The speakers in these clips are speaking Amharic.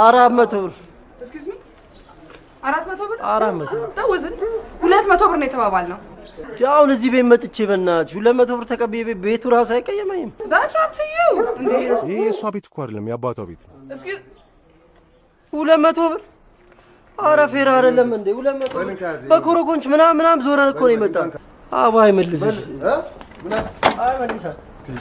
አራት መቶ ብር። Excuse me? አራት መቶ ብር? አራት መቶ ተውዝን ሁለት መቶ ብር ነው የተባባልነው። አሁን እዚህ ቤት መጥቼ በእናትሽ ሁለት መቶ ብር ተቀብዬ ቤት- ቤቱ ራሱ አይቀየመኝም። ይህ የእሷ ቤት እኮ አይደለም የአባቷ ቤት ሁለት መቶ ብር አረ fair አይደለም እንዴ? ሁለት መቶ በኮረኮንች ምናምን ምናምን ዞረን እኮ ነው የመጣ አባ አይመልስሽ። አይመልሳል ደህና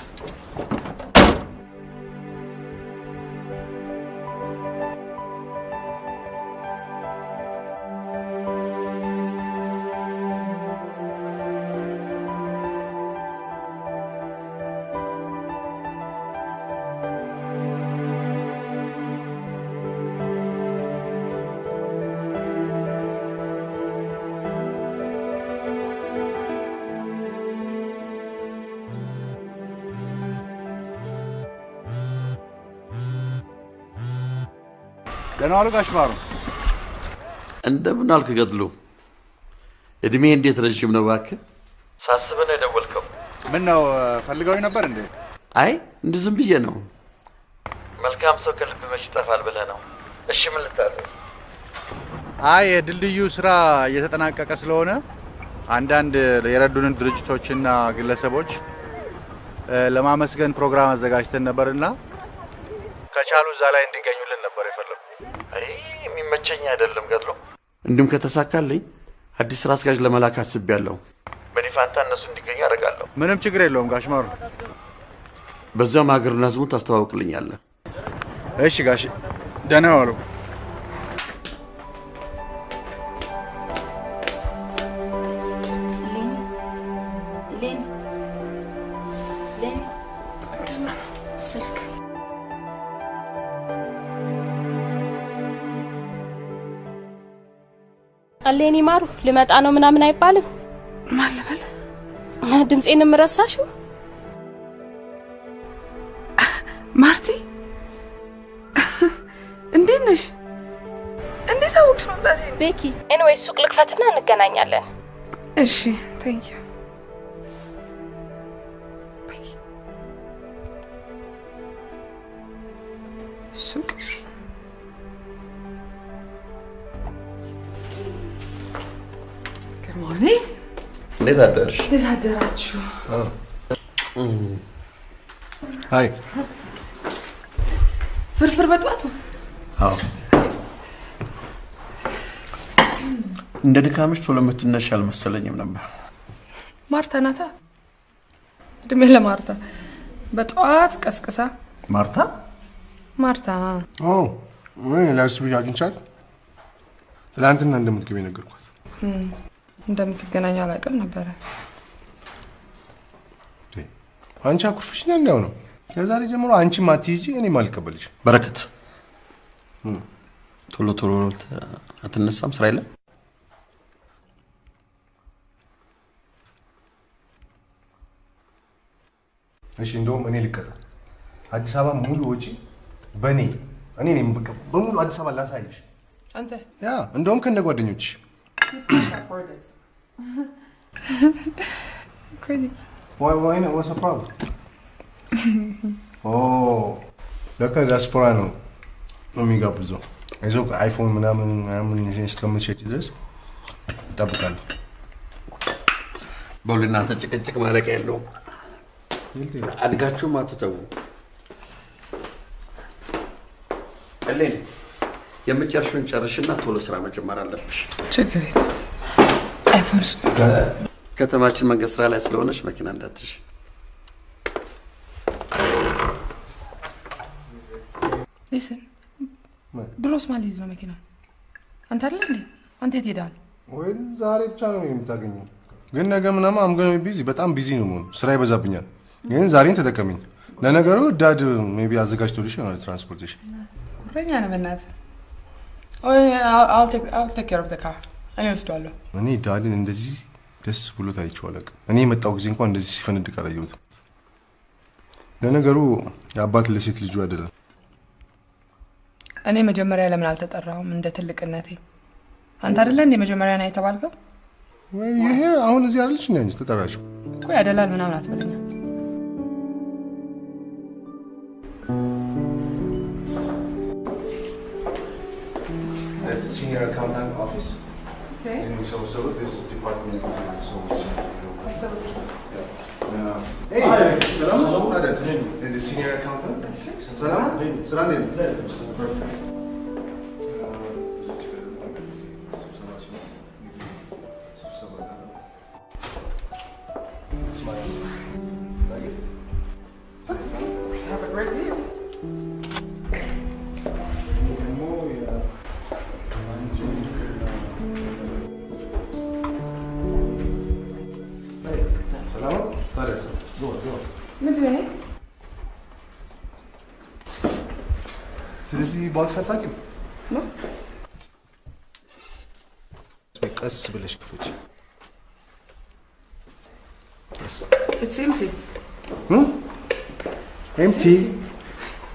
ዋሉ ጋሽ ማሩ። እንደምን አልክ ገድሉ? እድሜ እንዴት ረዥም ነው እባክህ? ሳስበህ ነው የደወልከው? ምን ነው ፈልገውኝ ነበር እንዴ? አይ እንዲህ ዝም ብዬ ነው። መልካም ሰው ከልብ መች ይጠፋል ብለህ ነው። እሺ ምን ልታደርግ? አይ የድልድዩ ስራ እየተጠናቀቀ ስለሆነ አንዳንድ የረዱንን ድርጅቶችና ግለሰቦች ለማመስገን ፕሮግራም አዘጋጅተን ነበርና ከቻሉ እዛ ላይ የፈለጉ። አይ የሚመቸኝ አይደለም ገድሉ። እንዲሁም ከተሳካልኝ አዲስ ስራ አስኪያጅ ለመላክ አስቤያለሁ። በእኔ ፋንታ እነሱ እንዲገኙ አደርጋለሁ። ምንም ችግር የለውም ጋሽ ማሩ። በዚያም ሀገርና ህዝቡን ታስተዋውቅልኛለህ። እሺ ጋሽ ደህና ዋሉ። አሌኒ ማሩ ልመጣ ነው ምናምን አይባልም። ማን ልበል? ድምፄንም ረሳሽው? ማርቲ እንዴት ነሽ? እንዴት አወቅሽ መምጣቴ? ቤኪ anyway ሱቅ ልክፈትና እንገናኛለን። እሺ thank you ሱቅ ግርማኔ እንዴት አደርሽ? እንዴት አደራችሁ? ሀይ ፍርፍር በጠዋቱ አዎ እንደ ድካምሽ ቶሎ የምትነሽ አልመሰለኝም ነበር። ማርታ ናታ። እድሜ ለማርታ በጠዋት ቀስቅሳ ማርታ ማርታ ላስ ብዬ አግኝቻት ትላንትና እንደምትገቢ ነገርኳት። እንደምትገናኙ አላውቅም ነበረ። አንቺ አኩርፍሽኛ እንዲያው ነው። ከዛሬ ጀምሮ አንቺም አትይጂ እኔም አልቀበልሽ። በረከት ቶሎ ቶሎ አትነሳም ስራ የለም? እሺ እንደውም እኔ ልቀጣ። አዲስ አበባ ሙሉ ወጪ በእኔ እኔ ነኝ በሙሉ አዲስ አበባ ላሳይሽ። አንተ ያ እንደውም ከነ ጓደኞችሽ ክሬዚ Why, why not? What's the problem? oh, ለካ ዲያስፖራ ነው የሚጋብዘው። አይዞህ አይፎን ምናምን ምናምን ይዘሽ እስከምትሸጪ ድረስ እጠብቃለሁ። በሁሉ እናንተ ጭቅጭቅ ማለቂያ የለውም። አድጋችሁም አትተዉ። እሌኒ የምጨርሹን ጨርሽና ቶሎ ስራ መጀመር አለብሽ። ችግር የለም። አይፎን ከተማችን መንገድ ስራ ላይ ስለሆነች መኪና እንዳትሽ። ሊስን ድሮስ ማን ሊይዝ ነው መኪና? አንተ አይደለ እንዴ? አንተ የት ሄዳል? ወይ ዛሬ ብቻ ነው የምታገኘው። ግን ነገ ምናምን I'm busy በጣም busy ነው መሆኑ ስራ ይበዛብኛል። ግን ዛሬን ተጠቀሚኝ። ለነገሩ dad maybe አዘጋጅቶልሽ ይሆናል transportation። ጉረኛ ነው በእናትህ። I'll take care of her እኔ ወስደዋለሁ። እኔ dad ን እንደዚህ ደስ ብሎት አይቼው አላውቅም። እኔ የመጣው ጊዜ እንኳን እንደዚህ ሲፈነድቅ አላየሁትም። ለነገሩ የአባት ለሴት ልጁ አይደለም። እኔ መጀመሪያ ለምን አልተጠራሁም እንደ ትልቅነቴ? አንተ አይደለ እንደ መጀመሪያ ና የተባልከው? ይሄ አሁን እዚህ አይደለች እንዴ አንቺ ተጠራሽው? እኮ ያደላል ምናምን አትበለኛ። This is senior accountant office. Okay. So, so this is department. So, Hey, ሰላም ታዲያስ? This is senior accountant. ሰላም ስራ እንዴት ነው? Perfect. ሰላም ምንድን ነው ይሄ? ስለዚህ ቦክስ አታውቂም? ቀስ ብለሽ ክፈች። It's empty.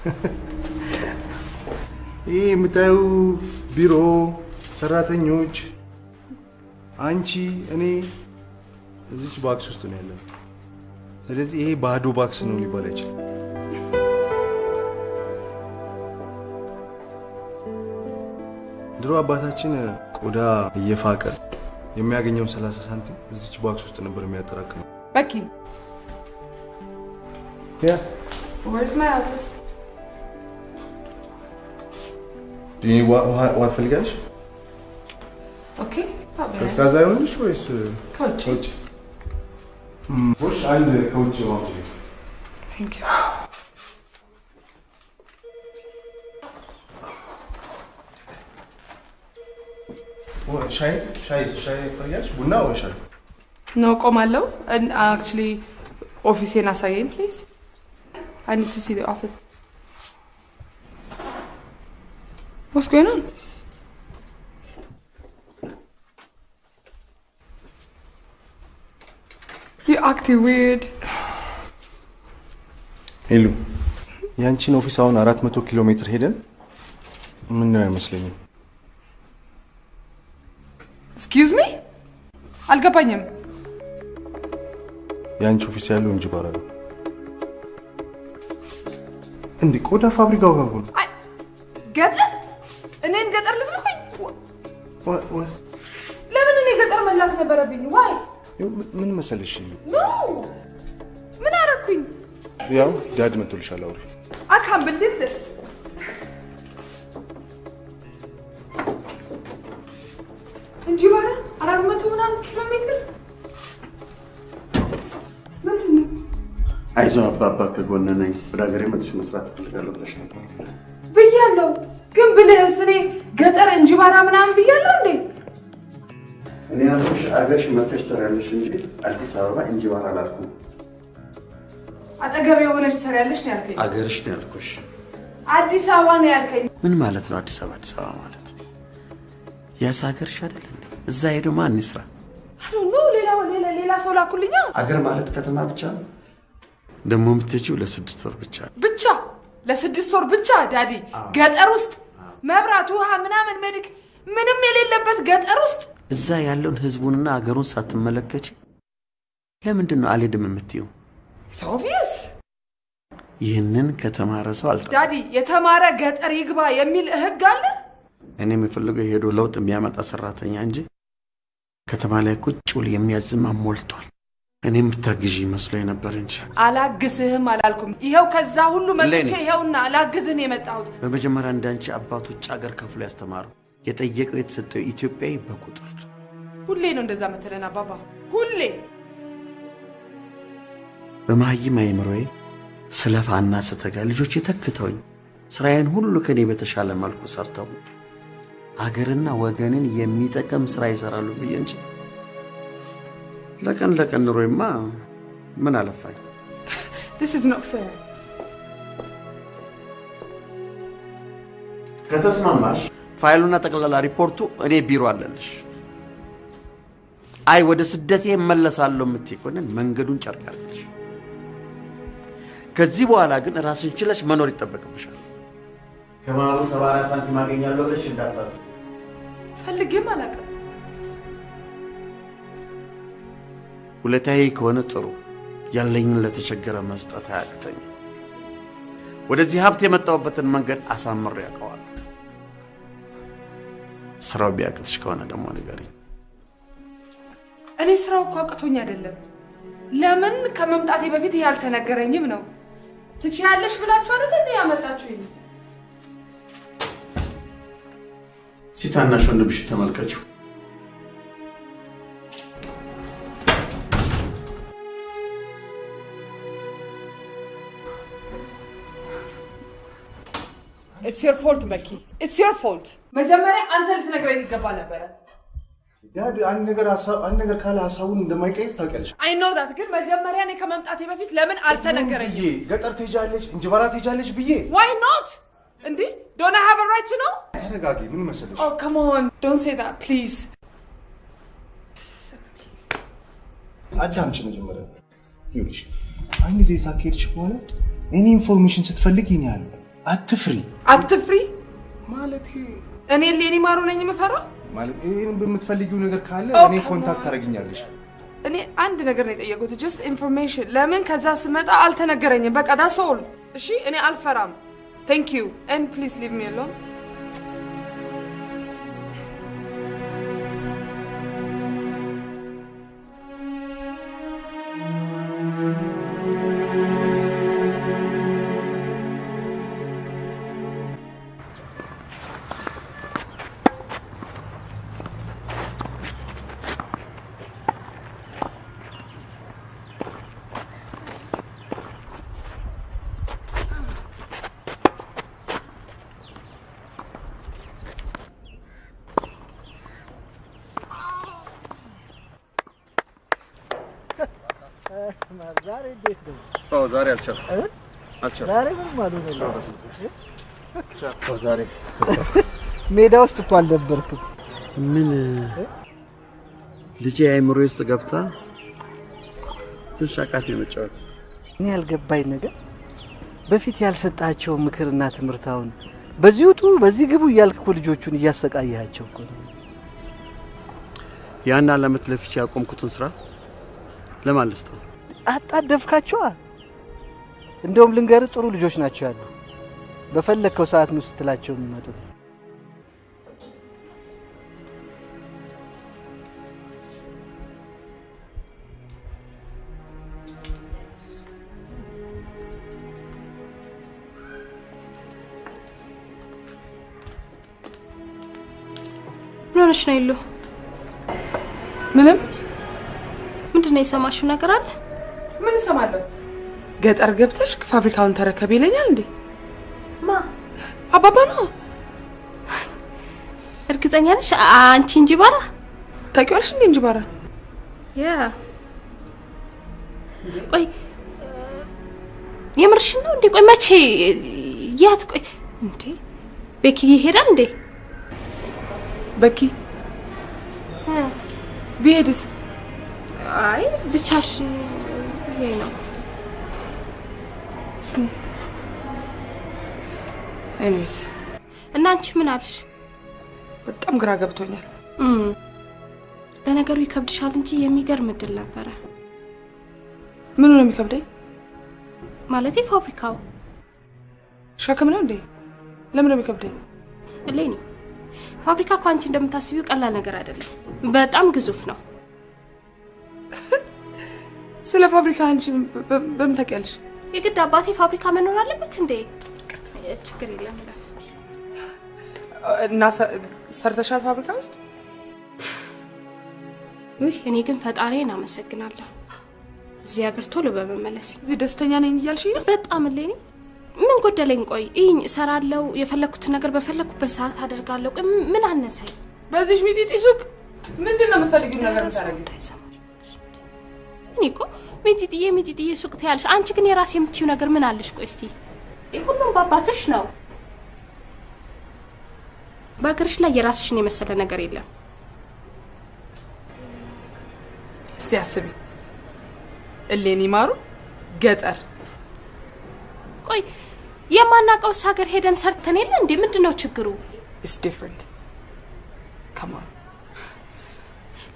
ይህ የምታዩ ቢሮ፣ ሰራተኞች፣ አንቺ፣ እኔ እዚች box ውስጥ ነው ያለው። ስለዚህ ይሄ ባዶ box ነው ሊባል አይችልም። ድሮ አባታችን ቆዳ እየፋቀ የሚያገኘውን 30 ሳንቲም እዚች box ውስጥ ነበር የሚያጠራቅመው። where's my office? ውሃ ትፈልጋለሽ? Okay, probably. ቀዝቃዛ ይሆንልሽ ወይስ ከውጭ? ከውጭ? ሽ አንድ ከውጭ ማምጪ። Thank you. ሻይ ሻይ ሻይ ትፈልጊያለሽ? ቡና ወይ ሻይ? No ቆማለሁ። actually office ኤን አሳየኝ please። I need to see the office። What's going on? You acting weird. Hello የአንቺን office አሁን አራት መቶ ኪሎ ሜትር ሄደን ምናየው አይመስለኝም። Excuse me አልገባኝም። የአንቺ office ያለው እንጅባራ ነው። እንዴ ቆዳ ፋብሪካው ጋር እኮ ነው። አይ፣ ገጠር እኔን ገጠር ልትልኩኝ? ምን- ምን መሰለሽ ምን አረኩኝ? ያው dad መጥቶልሻል። አውሪ አካም ብልድል እንጂ ባረ አራት መቶ ምናምን ኪሎ ሜትር ምንድን ነው? አይዞህ አባባ ከጎን ነኝ። ወደ ሀገሬ መጥቼ መስራት እፈልጋለሁ ብለሽ ነበር። ብያለሁ። ግን ብልህስ እኔ ገጠር እንጂባራ ምናምን ብያለሁ እንዴ? እኔ ያልኩሽ አገርሽ መጥተሽ ትሰሪያለሽ እንጂ አዲስ አበባ እንጂባራ አላልኩም። አጠገቤ የሆነች ትሰሪያለሽ ነው ያልከኝ። አገርሽ ነው ያልኩሽ። አዲስ አበባ ነው ያልከኝ። ምን ማለት ነው አዲስ አበባ? አዲስ አበባ ማለት ያስ ሀገርሽ አይደል እንዴ? እዛ ሄዶ ማን ይስራ? No ሌላ ሌላ ሌላ ሰው ላኩልኛ አገር ማለት ከተማ ብቻ ነው። ደግሞ የምትሄጂው ለስድስት ወር ብቻ ነው። ብቻ ለስድስት ወር ብቻ daddy፣ ገጠር ውስጥ መብራት፣ ውሃ ምናምን medic ምንም የሌለበት ገጠር ውስጥ እዛ ያለውን ህዝቡንና አገሩን ሳትመለከች ለምንድን ነው አልሄድም የምትይው? Obvious ይህንን ከተማረ ሰው አልጠ ዳዲ፣ የተማረ ገጠር ይግባ የሚል ህግ አለ? እኔ የምፈልገው የሄዶ ለውጥ የሚያመጣ ሰራተኛ እንጂ ከተማ ላይ ቁጭ ብሎ የሚያዝማ ሞልቷል። እኔ የምታግዢ መስሎኝ ነበር እንጂ አላግዝህም አላልኩም። ይኸው ከዛ ሁሉ መጥቼ ይኸውና አላግዝህን የመጣሁት በመጀመሪያ እንዳንቺ አባቱ ውጭ ሀገር ከፍሎ ያስተማረው የጠየቀው የተሰጠው ኢትዮጵያዊ በቁጥር ሁሌ ነው እንደዛ መተለን አባባ፣ ሁሌ በመሀይም አይምሮዬ ስለፋና ስተጋ ልጆች ተክተውኝ ስራዬን ሁሉ ከኔ በተሻለ መልኩ ሰርተው አገርና ወገንን የሚጠቅም ስራ ይሰራሉ ብዬ እንጂ ለቀን ለቀን ኑሮዬማ ምን አለፋኝ። this is not fair ከተስማማሽ ፋይሉና ጠቅላላ ሪፖርቱ እኔ ቢሮ አለልሽ። አይ ወደ ስደቴ እመለሳለሁ የምትይ ከሆነ መንገዱን ጨርቅ ያርግልሽ። ከዚህ በኋላ ግን ራስን ችለሽ መኖር ይጠበቅብሻል። ከማሉ ሰባ አራት ሳንቲም አገኛለሁ ብለሽ እንዳታስብ። ፈልጌም አላውቅም። ውለታዬ ከሆነ ጥሩ፣ ያለኝን ለተቸገረ መስጠት አያቅተኝም። ወደዚህ ሀብት የመጣሁበትን መንገድ አሳምሬ ያውቀዋለሁ። ስራው ቢያቅትሽ ከሆነ ደግሞ ንገሪኝ። እኔ ስራው እኮ አቅቶኝ አይደለም። ለምን ከመምጣቴ በፊት ይሄ አልተነገረኝም ነው። ትችያለሽ ብላችሁ አይደል እንዴ ያመጣችሁኝ? ሲታናሽ ወንድምሽ ተመልከችው። It's your fault በኪ፣ it's your fault። መጀመሪያ አንተ ልትነግረኝ ይገባ ነበረ። አንድ ነገር አንድ ነገር ካለ ሀሳቡን እንደማይቀይር ታውቂያለሽ። I know that፣ ግን መጀመሪያ እኔ ከመምጣቴ በፊት ለምን አልተነገረኝም? ብዬ ገጠር ትሄጃለሽ እንጅባራ ትሄጃለሽ ብዬ Why not? እንዴ I have a right no? ተረጋጊ። ምን መሰለሽ ኦ ካም ኦን ዶንት ሴይ ዳት ፕሊዝ። አዳምጪ መጀመሪያ። ይኸውልሽ አንድ ጊዜ እዛ ከሄድሽ በኋላ እኔ information ስትፈልግ ይኛል አትፍሪ። አትፍሪ። ማለት እኔ እሌኒ ማሩ ነኝ የምፈራው? ማለት ይሄን በምትፈልጊው ነገር ካለ እኔ contact on. ታደርጊኛለሽ። እኔ አንድ ነገር ነው የጠየቁት፣ just information። ለምን ከዛ ስመጣ አልተነገረኝም? በቃ that's all። እሺ እኔ አልፈራም። Thank you and please leave me alone። ሜዳ ውስጥ እኮ አልነበርክም። ምን ልጄ አእምሮ ውስጥ ገብታ ትንሽ አቃት የመጫወት እኔ ያልገባኝ ነገር በፊት ያልሰጣቸው ምክርና ትምህርት አሁን በዚህ ውጡ በዚህ ግቡ እያልክ እኮ ልጆቹን እያሰቃያቸው እኮ ነው። ያን ዓመት ለፍቼ ያቆምኩትን ስራ ለማን ልስጠው? አጣደፍካቸዋ። እንደውም ልንገርህ ጥሩ ልጆች ናቸው ያሉ። በፈለግከው ሰዓት ነው ስትላቸው የሚመጡት። ምን ሆነሽ ነው ይሉ? ምንም ምንድን ነው የሰማሽው ነገር አለ? ምን እሰማለሁ? ገጠር ገብተሽ ፋብሪካውን ተረከብ ይለኛል እንዴ? ማ አባባ ነው። እርግጠኛ ነሽ? አንቺ እንጂ ባራ ታውቂዋለሽ እንዴ እንጅባራ? ያ ቆይ የምርሽን ነው እንዴ? ቆይ መቼ ያት? ቆይ እንዴ ቤኪ ይሄዳል እንዴ? በኪ ቢሄድስ? አይ ብቻሽ ይሄ ነው። Anyways እና አንቺ ምን አልሽ? በጣም ግራ ገብቶኛል። ለነገሩ ይከብድሻል እንጂ የሚገርም እድል ነበረ። ምኑ ነው የሚከብደኝ? ማለቴ ፋብሪካው ሸክም ነው እንዴ? ለምን ነው የሚከብደኝ? እሌኒ ፋብሪካ እኮ አንቺ እንደምታስቢው ቀላል ነገር አይደለም። በጣም ግዙፍ ነው። ስለ ፋብሪካ አንቺ በምን ታውቂያለሽ? የግድ አባቴ ፋብሪካ መኖር አለበት እንዴ? ችግር የለም ይላል። እና ሰርተሻል ፋብሪካ ውስጥ? ውይ እኔ ግን ፈጣሪን አመሰግናለሁ እዚህ ሀገር ቶሎ በመመለስ እዚህ ደስተኛ ነኝ እያልሽ? በጣም እሌኒ ምን ጎደለኝ? ቆይ ይህኝ እሰራለሁ፣ የፈለግኩትን ነገር በፈለግኩበት ሰዓት አደርጋለሁ። ቆይ ምን አነሳኝ? በዚህ ሚጢጢ ሱቅ ምንድን ነው የምትፈልጊው ነገር? እንዳይሰማሽ። እኔ እኮ ሚጢጥዬ ሚጢጥዬ ሱቅ ትያለሽ። አንቺ ግን የራሴ የምትይው ነገር ምን አለሽ? ቆይ እስቲ ሁሉም በአባትሽ ነው። በሀገርሽ ላይ የራስሽን የመሰለ ነገር የለም። እስቲ አስቢ። እሌኒ ማሩ ገጠር ቆይ የማናውቀውስ ሀገር ሄደን ሰርተን የለ እንዴ? ምንድን ነው ችግሩ? It's different። ከማን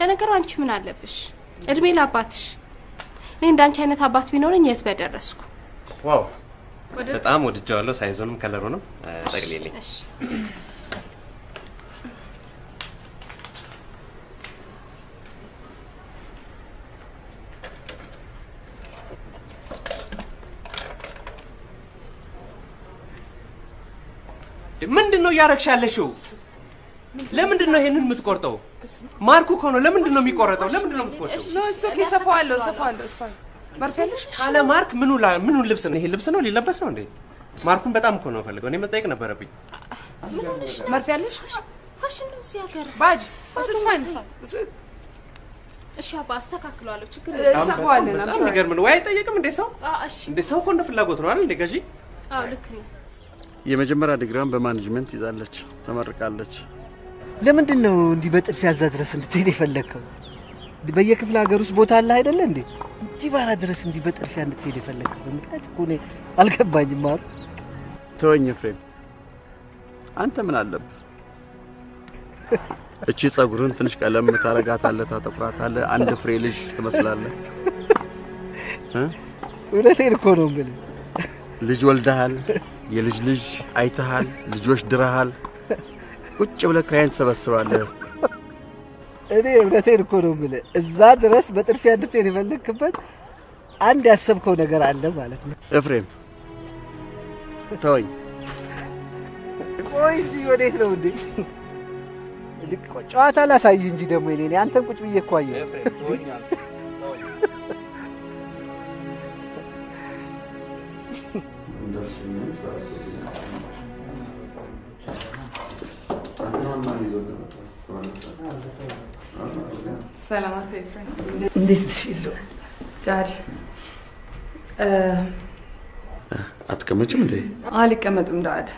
ለነገሩ አንቺ ምን አለብሽ? እድሜ ለአባትሽ። እኔ እንዳንቺ አይነት አባት ቢኖረኝ የት በደረስኩ። Wow በጣም ወድጀዋለሁ። size ኡንም color ኡንም ጠቅልልኝ። እሺ ምንድን ነው እያረግሽ ያለሽው? ለምንድን ነው ይሄንን የምትቆርጠው? mark ኡ እኮ ነው። ለምንድን ነው የሚቆረጠው? ለምንድን ነው የምትቆርጠው? No እሱ okay፣ ሰፋዋለሁ ሰፋዋለሁ። መርፌ አለሽ? ካለ mark ምኑ ላ ምኑን ልብስ ነው? ይሄ ልብስ ነው ሊለበስ ነው እንዴ? mark ኡን በጣም እኮ ነው ፈልገው። እኔ መጠየቅ ነበረብኝ። መርፌ አለሽ? ፋሽን ነው እዚህ ሀገር። ባጅ እሱ fine እሺ አባ አስተካክለዋለሁ። ችግር እንሰፋዋለን። በጣም የሚገርም ነው። ወይ አይጠየቅም እንዴ ሰው እሺ እንዴ ሰው እኮ እንደ ፍላጎት ነው አይደል እንዴ ገዢ አዎ ልክ ነኝ። የመጀመሪያ ዲግሪዋን በማኔጅመንት ይዛለች፣ ተመርቃለች። ለምንድን ነው እንዲህ በጥድፊያ እዛ ድረስ እንድትሄድ የፈለግከው? በየክፍለ ሀገር ውስጥ ቦታ አለ አይደለ እንዴ? እንጅባራ ድረስ እንዲህ በጥድፊያ እንድትሄድ የፈለግከው ምክንያት እኮ እኔ አልገባኝም። ማሩ ተወኝ ኤፍሬም፣ አንተ ምን አለብህ? እቺ ጸጉርን ትንሽ ቀለም ታረጋታለህ፣ ታጠቁራታለህ፣ አንድ ፍሬ ልጅ ትመስላለህ።? እውነቴን እኮ ነው የምልህ። ልጅ ወልደሃል፣ የልጅ ልጅ አይተሃል፣ ልጆች ድረሃል። ቁጭ ብለህ ኪራይን ትሰበስባለህ። እኔ እውነቴን እኮ ነው የምልህ። እዛ ድረስ በጥድፊያ እንድትሄድ የፈለግክበት አንድ ያሰብከው ነገር አለ ማለት ነው። ኤፍሬም ተወኝ። ቆይ እንጂ ወዴት ነው እንዴ? ጨዋታ ላሳይህ እንጂ ደግሞ እኔ አንተን ቁጭ ብዬ እኮ አየሁ። እንዴት ዳድ አትቀመጭም እንዴ? አልቀመጥም ዳድ።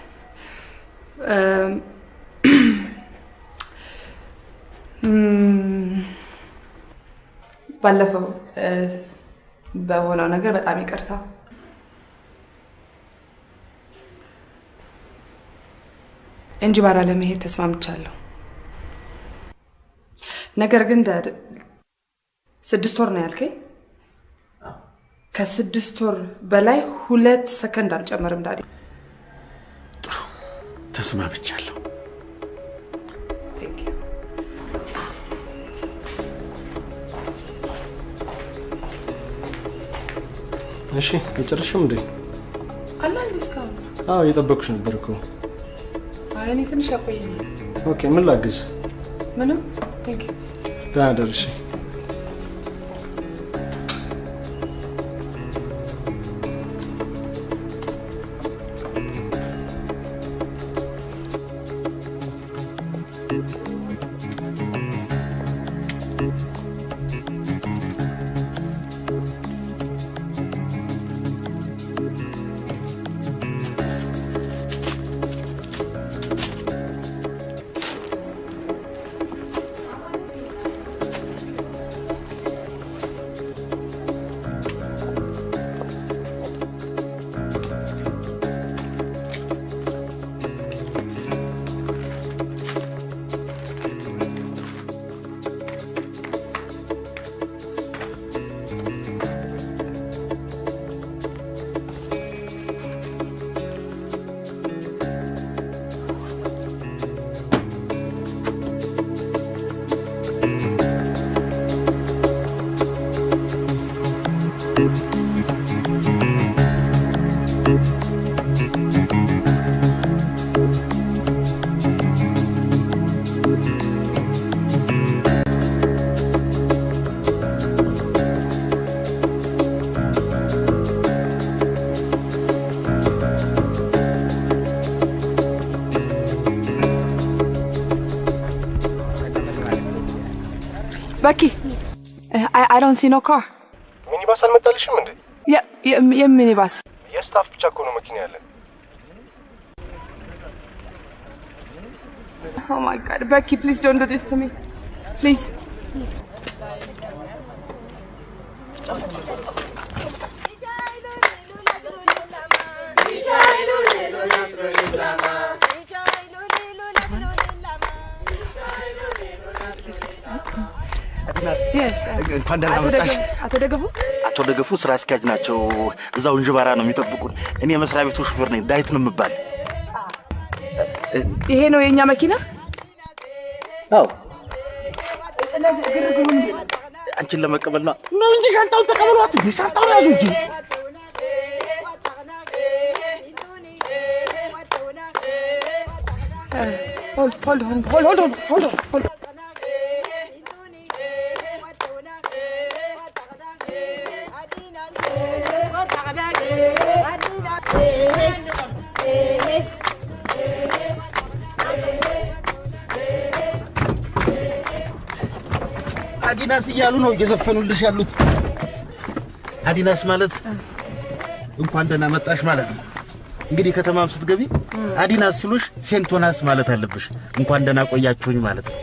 ባለፈው እ፣ በሆነው ነገር በጣም ይቅርታ። እንጂባራ ለመሄድ ተስማምቻለሁ። ነገር ግን ስድስት ወር ነው ያልከኝ። ከስድስት ወር በላይ ሁለት ሰከንድ አልጨመርም ዳዲ። ተስማምቻለሁ። እሺ አልጨረስሽም እንዴ? እንዴ እስካሁን? አዎ እየጠበኩሽ ነበር እኮ። እኔ ትንሽ ያቆየኝ። Okay ምን ላግዝ? ምንም thank you። ደህና ደርሽ። በኪ I don't see no car ሚኒባስ አልመጣልሽም እንዴ? የሚኒባስ የ staff ብቻ እኮ ነው መኪና ያለን። Oh my God በኪ please don't do this to me please እንኳን ደህና አቶ መጣሽ። ደገፉ- አቶ ደገፉ አቶ ደገፉ ስራ አስኪያጅ ናቸው። እዛው እንጅባራ ነው የሚጠብቁን። እኔ የመስሪያ ቤቱ ሹፌር ነኝ። ዳዊት ነው የምባል። ይሄ ነው የእኛ መኪና? አዎ አንቺን ለመቀበል ነው ነው እንጂ ሻንጣውን ተቀበሏት እንጂ ሻንጣውን ያዙ እንጂ hold hold hold hold ሆልድ ሆልድ እያሉ ነው እየዘፈኑልሽ ያሉት። አዲናስ ማለት እንኳን ደህና መጣሽ ማለት ነው። እንግዲህ ከተማም ስትገቢ አዲናስ ሲሉሽ ሴንቶናስ ማለት አለብሽ። እንኳን ደህና ቆያችሁኝ ማለት ነው።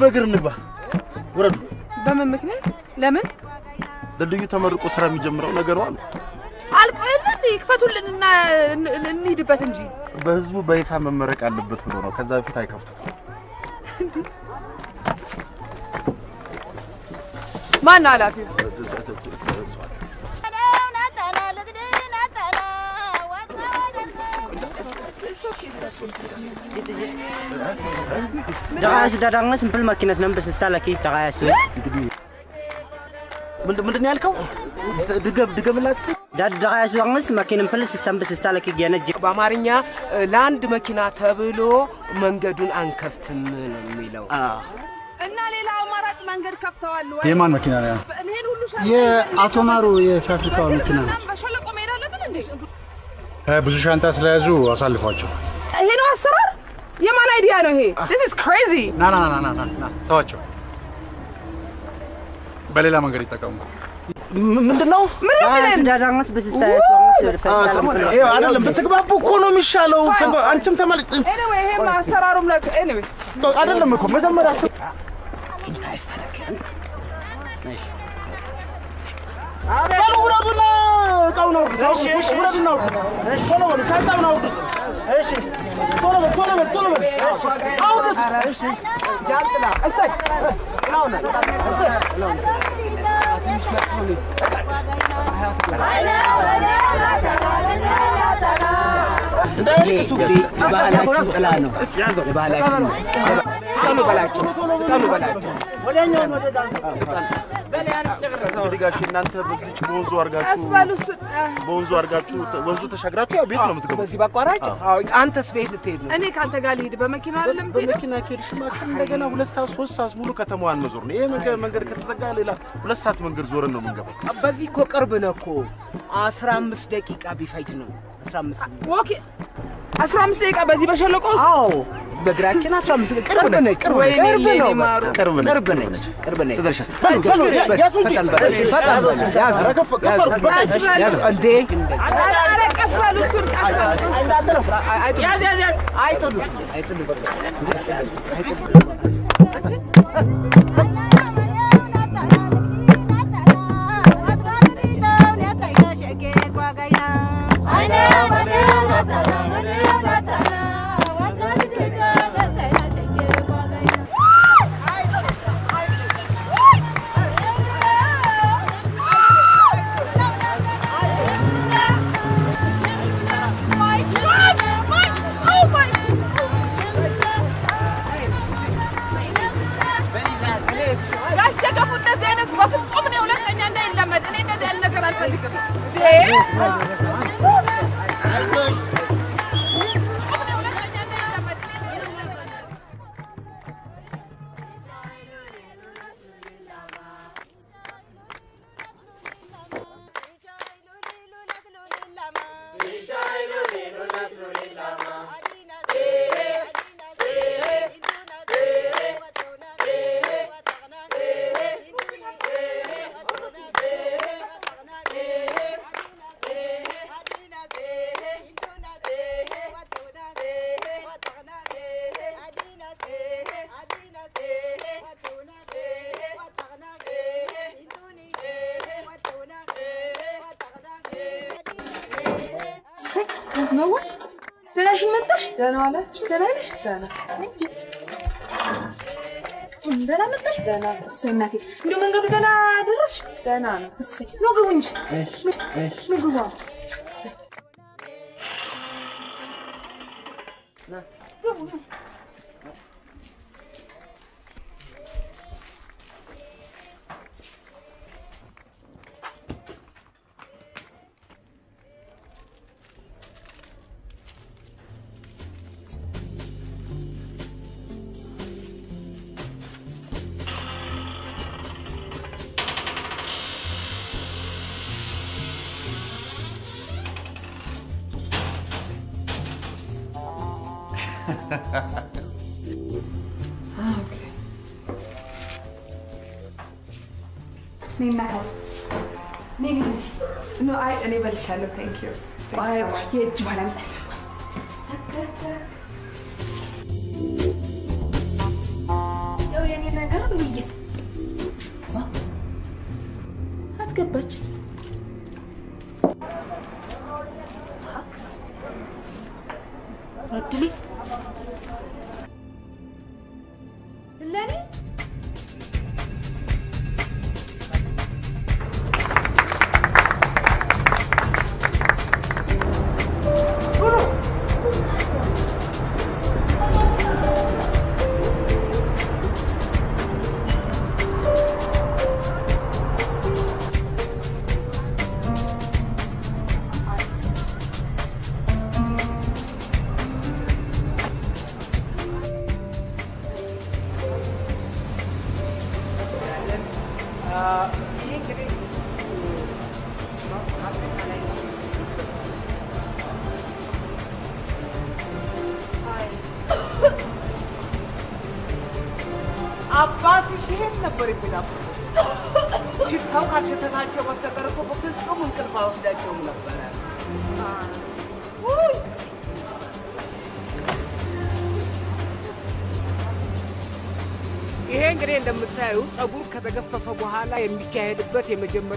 በእግር እንግባ። ውረዱ። በምን ምክንያት? ለምን ድልድዩ ተመርቆ ስራ የሚጀምረው ነገር አሉ። አልቆ የለ እንዴ? ክፈቱልንና እን- እን- እንሂድበት እንጂ። በህዝቡ በይፋ መመረቅ አለበት ብሎ ነው። ከዛ በፊት አይከፍቱት። ማን ኃላፊው? Sempel makinas nambah sesta lagi daka su. ምንድን ያልከው? ድገም ድገምላት እስኪ። angas makinan pel sistem በስስታ lagi gana በአማርኛ ለአንድ መኪና ተብሎ መንገዱን አንከፍትም ነው የሚለው። እና ሌላ አማራጭ መንገድ ከፍተዋል ወይ? የማን መኪና ነው? የአቶ ማሩ የፋብሪካው መኪና ነው። በሸለቆ መሄድ አለብን እንዴ? ብዙ ሻንጣ ስለያዙ አሳልፏቸው። ይሄ ነው አሰራር? የማን አይዲያ ነው ይሄ? This is crazy. ና ና ና ና ና ተዋቸው። በሌላ መንገድ ይጠቀሙ። ምንድን ነው አይደለም ብትግባቡ እኮ ነው የሚሻለው። አንቺም ይሄም አሰራሩም አይደለም እኮ መጀመሪያ በሉ ውረዱና አውርዱት፣ አውርዱት፣ ውረዱና ቶሎ በሉ፣ ሻንጣውን አውርዱት። ቶሎ በል፣ ቶሎ በል፣ ቶሎ በል። አውርዱት። እሰይ፣ እላውና፣ እሰይ፣ እላውና። ባህላችን ጥላ ነው። ባህላችን ነው። ፍጠኑ በላቸው፣ ፍጠኑ እንግዲህ ጋሼ እናንተ በዚች በወንዙ አድርጋችሁ በወንዙ አድርጋችሁ ወንዙ ተሻግራችሁ ያው ቤት ነው የምትገቡት። በዚህ አዎ፣ አንተስ ቤት ልትሄድ ነው? እኔ ከአንተ ጋር ልሂድ። በመኪና አይደለም? በመኪና ከሄድሽማ እንደገና ሁለት ሰዓት ሶስት ሰዓት ሙሉ ከተማዋን መዞር ነው። ይሄ መንገድ ከተዘጋ ሌላ ሁለት ሰዓት መንገድ ዞረን ነው የምንገባው። በዚህ እኮ ቅርብ ነው አስራ አምስት ደቂቃ ቢፈጅ ነው። አስራ አምስት okay። አስራ አምስት ደቂቃ በዚህ በሸለቆ ውስጥ? አዎ። በእግራችን አስራ አምስት ደቂቃ ቅርብ ነች። ቅርብ ቅርብ ቅርብ ቅርብ ትደርሻል። ያዙ እንጂ። ኧረ ቀስ በሉ። ቀስ በሉ ደገፉ እንደዚህ አይነት በፍጹም እኔ ሁለተኛ እንዳይለመድ እንደዚህ አይነት ነገር አልፈልግም። ሀዋ ደህናሽን መጣሽ? ደህና ዋላችሁ? ደህና ነሽ? ደህና ደህና መጣሽ? ደህና እሰይ እናቴ፣ እንደው መንገዱ ደህና ደረስሽ? ደህና ነው። እሰይ ኑ ግቡ እንጂ ኑ አይ እኔ በልቻለሁ። ቴንክ ዩ ቆይ የእጅ በኋላ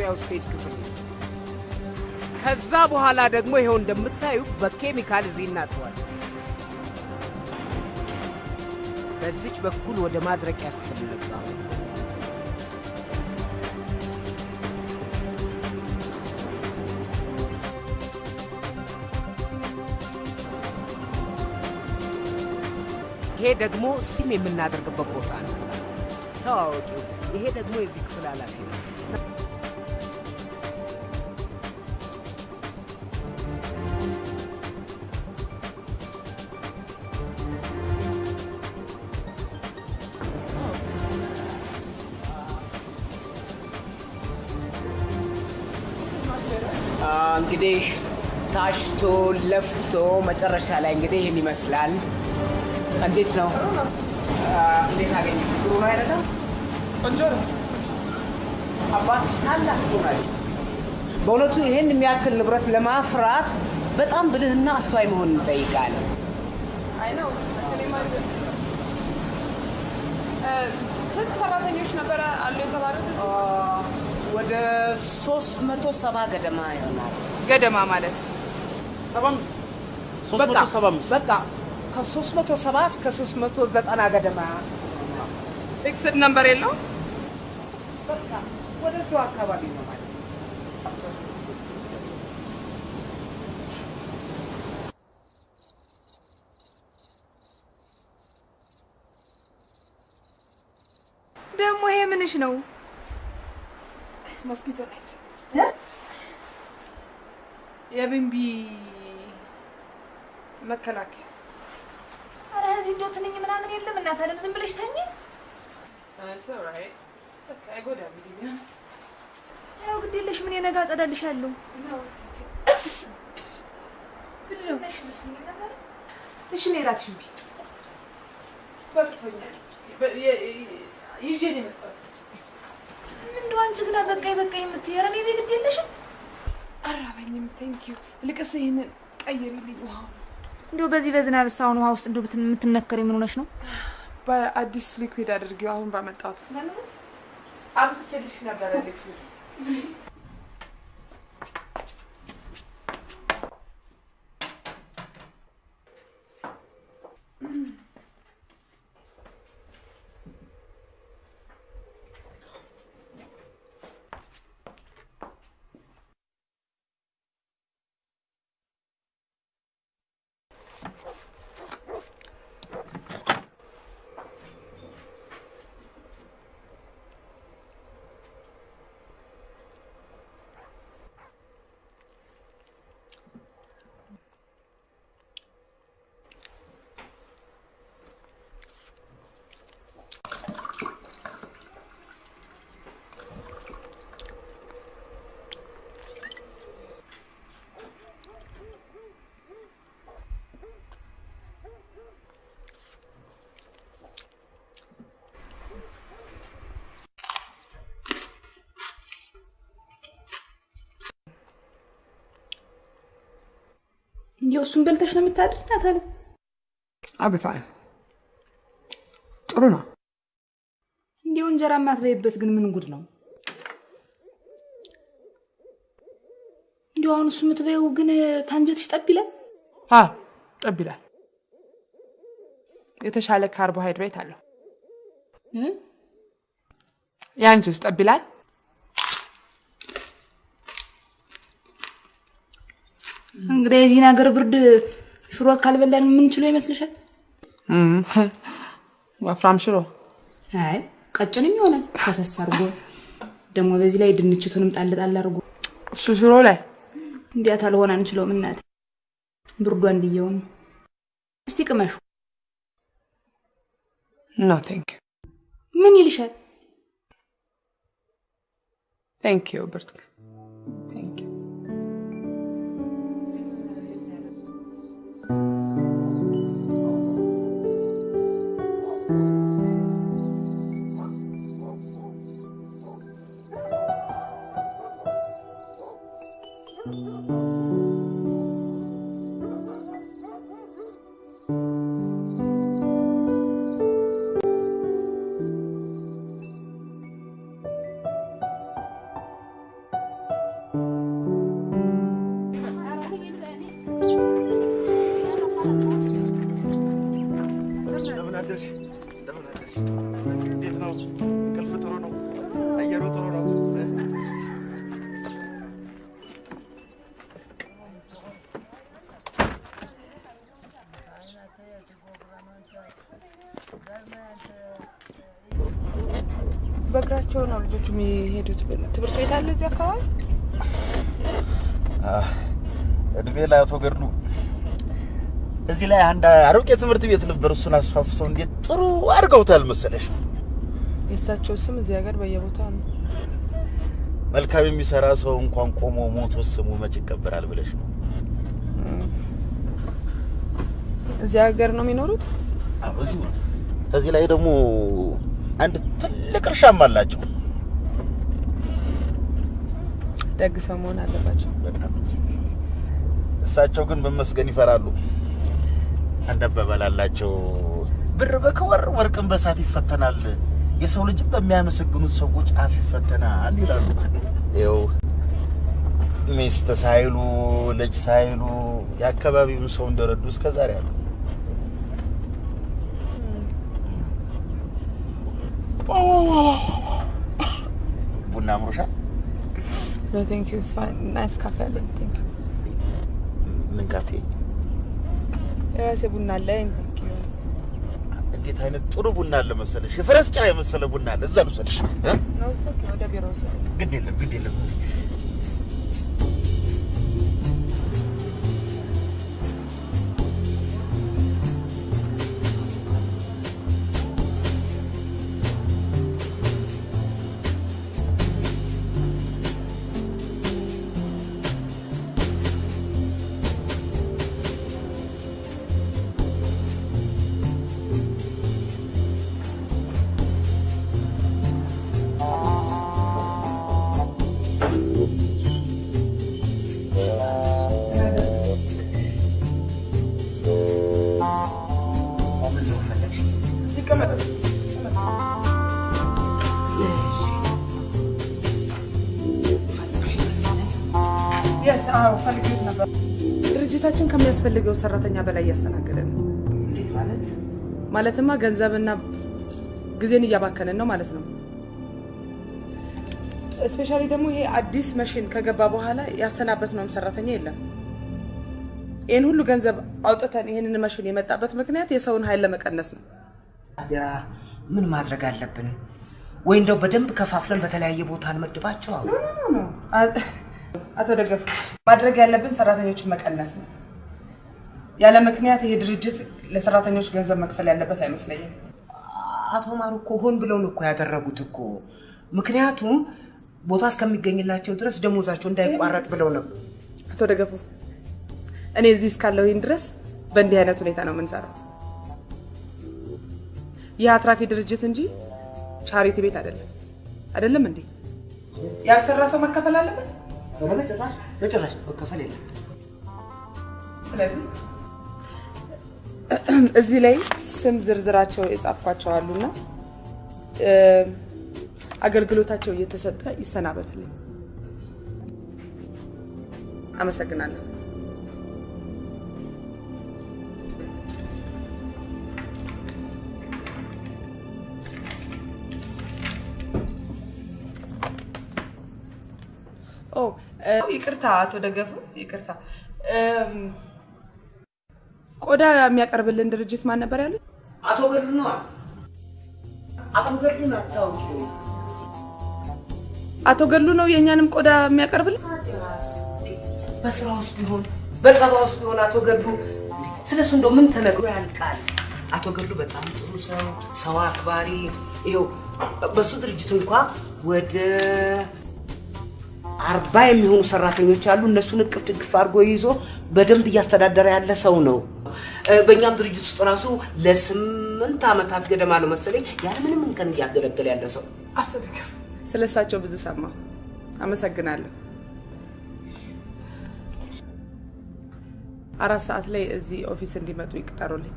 የመጀመሪያው stage ክፍል ከዛ በኋላ ደግሞ ይኸው እንደምታዩ በኬሚካል እዚህ እናጥበዋል። በዚች በኩል ወደ ማድረቂያ ክፍል እንግባ። ይሄ ደግሞ steam የምናደርግበት ቦታ ነው። ተዋወቂ። ይሄ ደግሞ የዚህ ክፍል ኃላፊ ነው። ታሽቶ ለፍቶ መጨረሻ ላይ እንግዲህ ይህን ይመስላል። እንዴት ነው? እንዴት አገኘ? ጥሩ ነው አይደለም? ቆንጆ ነው። አባትሽ ታላቅ ሆናል። በእውነቱ ይህን የሚያክል ንብረት ለማፍራት በጣም ብልህና አስተዋይ መሆን ነው ስንት ሰራተኞች ነበረ አሉ የተባሉት? ወደ ሶስት መቶ ሰባ ገደማ ይሆናል። ገደማ ማለት ሰባ አምስት ሶስት በቃ መቶ ሰባ አምስት በቃ ከሶስት መቶ ሰባ እስከ ሶስት መቶ ዘጠና ገደማ fixed number የለው? በቃ ወደዚሁ አካባቢ ነው ማለት ነው። ደግሞ ይሄ ምንሽ ነው? mosquito net የቢንቢ መከላከያ። ኧረ እዚህ እንደው ትንኝ ምናምን የለም። እናት አለም ዝም ብለሽ ተኝ። ያው ግድ የለሽ ምን የነጋ አጸዳልሻለሁ። እሺ እኔ እራትሽን ብይ። በቅቶኛል። ይዤ ነው የመጣሁት። እንደው አንቺ ግና በቃኝ በቃኝ የምትይ ኧረ እኔ ቤት ግድ የለሽም። አራበኝም። thank you። ሊቅስ ይህንን ቀይሪልኝ ውሃውን። እንዲሁ በዚህ በዝናብ ሳሁን ውሃ ውስጥ እንዲሁ የምትነከር የምን ሆነሽ ነው? በአዲስ liquid አድርጊው አሁን ባመጣሁት አብቅቶልሽ ነበረ ቤት እንዲያው እሱን በልተሽ ነው የምታድር ናታለ? አብፋን ጥሩ ነው። እንዲያው እንጀራ የማትበይበት ግን ምን ጉድ ነው? እንዲያው አሁን እሱ የምትበይው ግን ታንጀትሽ ጠብ ይላል። ጠብ ይላል። የተሻለ ካርቦሃይድሬት አለው። የአንቺስ ጠብ ይላል? እንግዲህ የዚህን ሀገር ብርድ ሽሮ ካልበላን የምንችለው ይመስልሻል? ወፍራም ሽሮ አይ ቀጭንም ይሆናል ፈሰስ አድርጎ ደግሞ በዚህ ላይ ድንችቱንም ጣል ጣል አድርጎ እሱ ሽሮ ላይ እንዲያት አልሆን አንችለውም። እናቴ ብርዷ እንድየው ነው። እስቲ ቅመሹ። no thank ምን ይልሻል? ቴንክ ዩ ብርቱካን ትምህርት ቤት አለ እዚህ አካባቢ? እድሜ ላይ አቶ ገድሉ እዚህ ላይ አንድ አሮጌ ትምህርት ቤት ነበር። እሱን አስፋፍሰው እንዴት ጥሩ አድርገውታል መሰለሽ። የእሳቸው ስም እዚህ ሀገር በየቦታው ነው። መልካም የሚሰራ ሰው እንኳን ቆሞ ሞቶ ስሙ መች ይቀበራል ብለሽ ነው? እዚህ ሀገር ነው የሚኖሩት? አዎ እዚሁ ነው። ከዚህ ላይ ደግሞ አንድ ትልቅ እርሻም አላቸው። ደግ ሰው መሆን አለባቸው። በጣም እንጂ። እሳቸው ግን መመስገን ይፈራሉ። አላቸው፣ ብር በከወር ወርቅን በሳት ይፈተናል፣ የሰው ልጅም በሚያመሰግኑት ሰዎች አፍ ይፈተናል ይላሉ። ይኸው ሚስት ሳይሉ ልጅ ሳይሉ የአካባቢውን ሰው እንደረዱ እስከ ዛሬ አሉ። ቡና አምሮሻል? No, thank you. It's fine. Nice cafe አለኝ። Thank you. ምን ካፌ? የራሴ ቡና አለኝ። Thank you. እንዴት አይነት ጥሩ ቡና አለ መሰለሽ! የፈረስ ጭራ የመሰለ ቡና አለ። እዛ ልውሰድሽ። ግድ የለም ግድ የለም። ማለትማ ገንዘብና ጊዜን እያባከንን ነው ማለት ነው። especially ደግሞ ይሄ አዲስ መሽን ከገባ በኋላ ያሰናበትነውም ሰራተኛ የለም። ይህን ሁሉ ገንዘብ አውጥተን ይህንን መሽን የመጣበት ምክንያት የሰውን ኃይል ለመቀነስ ነው። ታዲያ ምን ማድረግ አለብን? ወይ እንደው በደንብ ከፋፍለን በተለያየ ቦታ እንመድባቸው? አቶ ደገፉ ማድረግ ያለብን ሰራተኞችን መቀነስ ነው። ያለ ምክንያት ይሄ ድርጅት ለሰራተኞች ገንዘብ መክፈል ያለበት አይመስለኝም። አቶ ማሩ እኮ ሆን ብለው ነው እኮ ያደረጉት እኮ። ምክንያቱም ቦታ እስከሚገኝላቸው ድረስ ደሞዛቸው እንዳይቋረጥ ብለው ነው። አቶ ደገፉ እኔ እዚህ እስካለሁኝ ድረስ በእንዲህ አይነት ሁኔታ ነው የምንሰራው። ይህ አትራፊ ድርጅት እንጂ ቻሪቲ ቤት አይደለም። አይደለም እንዴ? ያልሰራ ሰው መከፈል አለበት። በጭራሽ በጭራሽ መከፈል የለም። ስለዚህ እዚህ ላይ ስም ዝርዝራቸው የጻፍኳቸው አሉና አገልግሎታቸው እየተሰጠ ይሰናበትልኝ። አመሰግናለሁ። ይቅርታ አቶ ደገፉ ይቅርታ። ቆዳ የሚያቀርብልን ድርጅት ማን ነበር ያሉት? አቶ ገድሉ ነዋ። አቶ ገድሉን አታውቂው? አቶ ገድሉ ነው የእኛንም ቆዳ የሚያቀርብልን? በስራ ውስጥ ቢሆን በጸባ ውስጥ ቢሆን አቶ ገድሉ ስለሱ እንደው ምን ተነግሮ ያልቃል? አቶ ገድሉ በጣም ጥሩ ሰው፣ ሰው አክባሪ። ይኸው በሱ ድርጅት እንኳ ወደ አርባ የሚሆኑ ሰራተኞች አሉ። እነሱን እቅፍ ድግፍ አድርጎ ይዞ በደንብ እያስተዳደረ ያለ ሰው ነው። በእኛም ድርጅት ውስጥ ራሱ ለስምንት ዓመታት ገደማ ነው መሰለኝ ያለምንም እንከን እያገለገለ ያለ ሰው አቶ ደገፉ ስለ እሳቸው ብዙ ሰማሁ። አመሰግናለሁ። አራት ሰዓት ላይ እዚህ office እንዲመጡ ይቅጠሩልኝ።